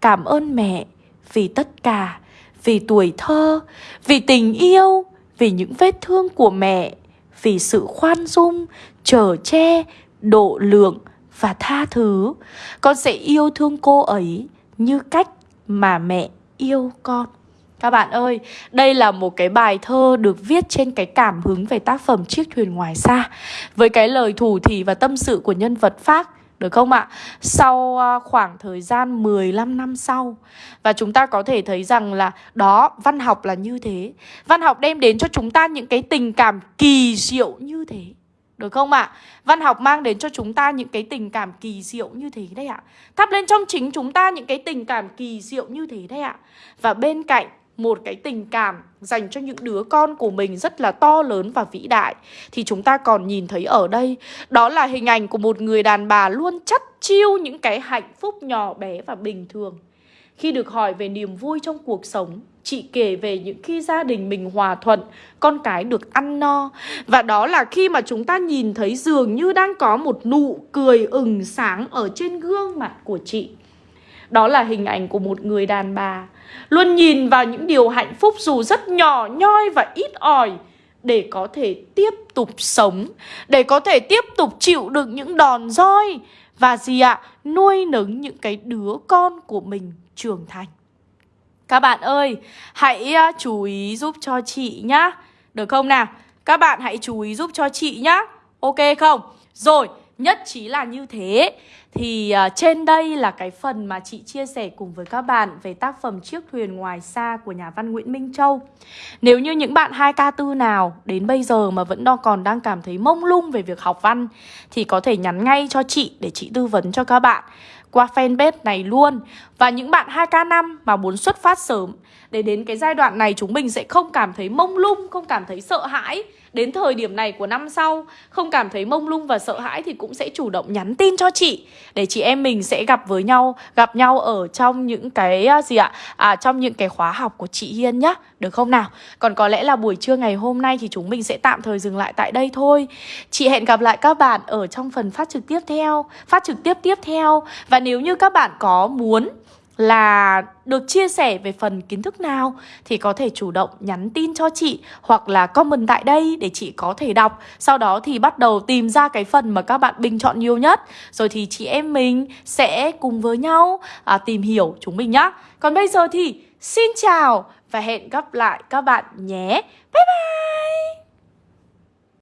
Cảm ơn mẹ Vì tất cả, Vì tuổi thơ, Vì tình yêu, Vì những vết thương của mẹ. Vì sự khoan dung trở che Độ lượng Và tha thứ. Con sẽ yêu thương cô ấy Như cách mà mẹ yêu con. Các bạn ơi, đây là một cái bài thơ được viết trên cái cảm hứng về tác phẩm Chiếc thuyền ngoài xa. Với cái lời thủ thỉ và tâm sự của nhân vật Phác được không ạ? Sau à, khoảng thời gian 15 năm sau Và chúng ta có thể thấy rằng là Đó, văn học là như thế Văn học đem đến cho chúng ta những cái tình cảm kỳ diệu như thế được không ạ? À? Văn học mang đến cho chúng ta những cái tình cảm kỳ diệu như thế đấy ạ. Thắp lên trong chính chúng ta những cái tình cảm kỳ diệu như thế đấy ạ. Và bên cạnh một cái tình cảm dành cho những đứa con của mình rất là to lớn và vĩ đại thì chúng ta còn nhìn thấy ở đây đó là hình ảnh của một người đàn bà luôn chắt chiêu những cái hạnh phúc nhỏ bé và bình thường. Khi được hỏi về niềm vui trong cuộc sống, chị kể về những khi gia đình mình hòa thuận, con cái được ăn no. Và đó là khi mà chúng ta nhìn thấy dường như đang có một nụ cười ửng sáng ở trên gương mặt của chị. Đó là hình ảnh của một người đàn bà Luôn nhìn vào những điều hạnh phúc dù rất nhỏ nhoi và ít ỏi Để có thể tiếp tục sống Để có thể tiếp tục chịu được những đòn roi Và gì ạ? À? Nuôi nấng những cái đứa con của mình trưởng thành Các bạn ơi, hãy à, chú ý giúp cho chị nhá Được không nào? Các bạn hãy chú ý giúp cho chị nhá Ok không? Rồi, nhất trí là như thế thì uh, trên đây là cái phần mà chị chia sẻ cùng với các bạn về tác phẩm Chiếc thuyền ngoài xa của nhà văn Nguyễn Minh Châu. Nếu như những bạn 2K4 nào đến bây giờ mà vẫn đo còn đang cảm thấy mông lung về việc học văn thì có thể nhắn ngay cho chị để chị tư vấn cho các bạn qua fanpage này luôn. Và những bạn 2K5 mà muốn xuất phát sớm để đến cái giai đoạn này chúng mình sẽ không cảm thấy mông lung, không cảm thấy sợ hãi Đến thời điểm này của năm sau. Không cảm thấy mông lung và sợ hãi Thì cũng sẽ chủ động nhắn tin cho chị Để chị em mình sẽ gặp với nhau Gặp nhau ở trong những cái à, gì ạ? À, Trong những cái khóa học của chị Hiên nhá Được không nào? Còn có lẽ là buổi trưa ngày hôm nay Thì chúng mình sẽ tạm thời dừng lại tại đây thôi. Chị hẹn gặp lại các bạn ở trong phần phát trực tiếp theo Phát trực tiếp tiếp theo. Và nếu như các bạn có muốn là được chia sẻ về phần kiến thức nào thì có thể chủ động nhắn tin cho chị hoặc là comment tại đây để chị có thể đọc. Sau đó thì bắt đầu tìm ra cái phần mà các bạn bình chọn nhiều nhất. Rồi thì chị em mình sẽ cùng với nhau à, tìm hiểu chúng mình nhá. Còn bây giờ thì xin chào và hẹn gặp lại các bạn nhé. Bye bye!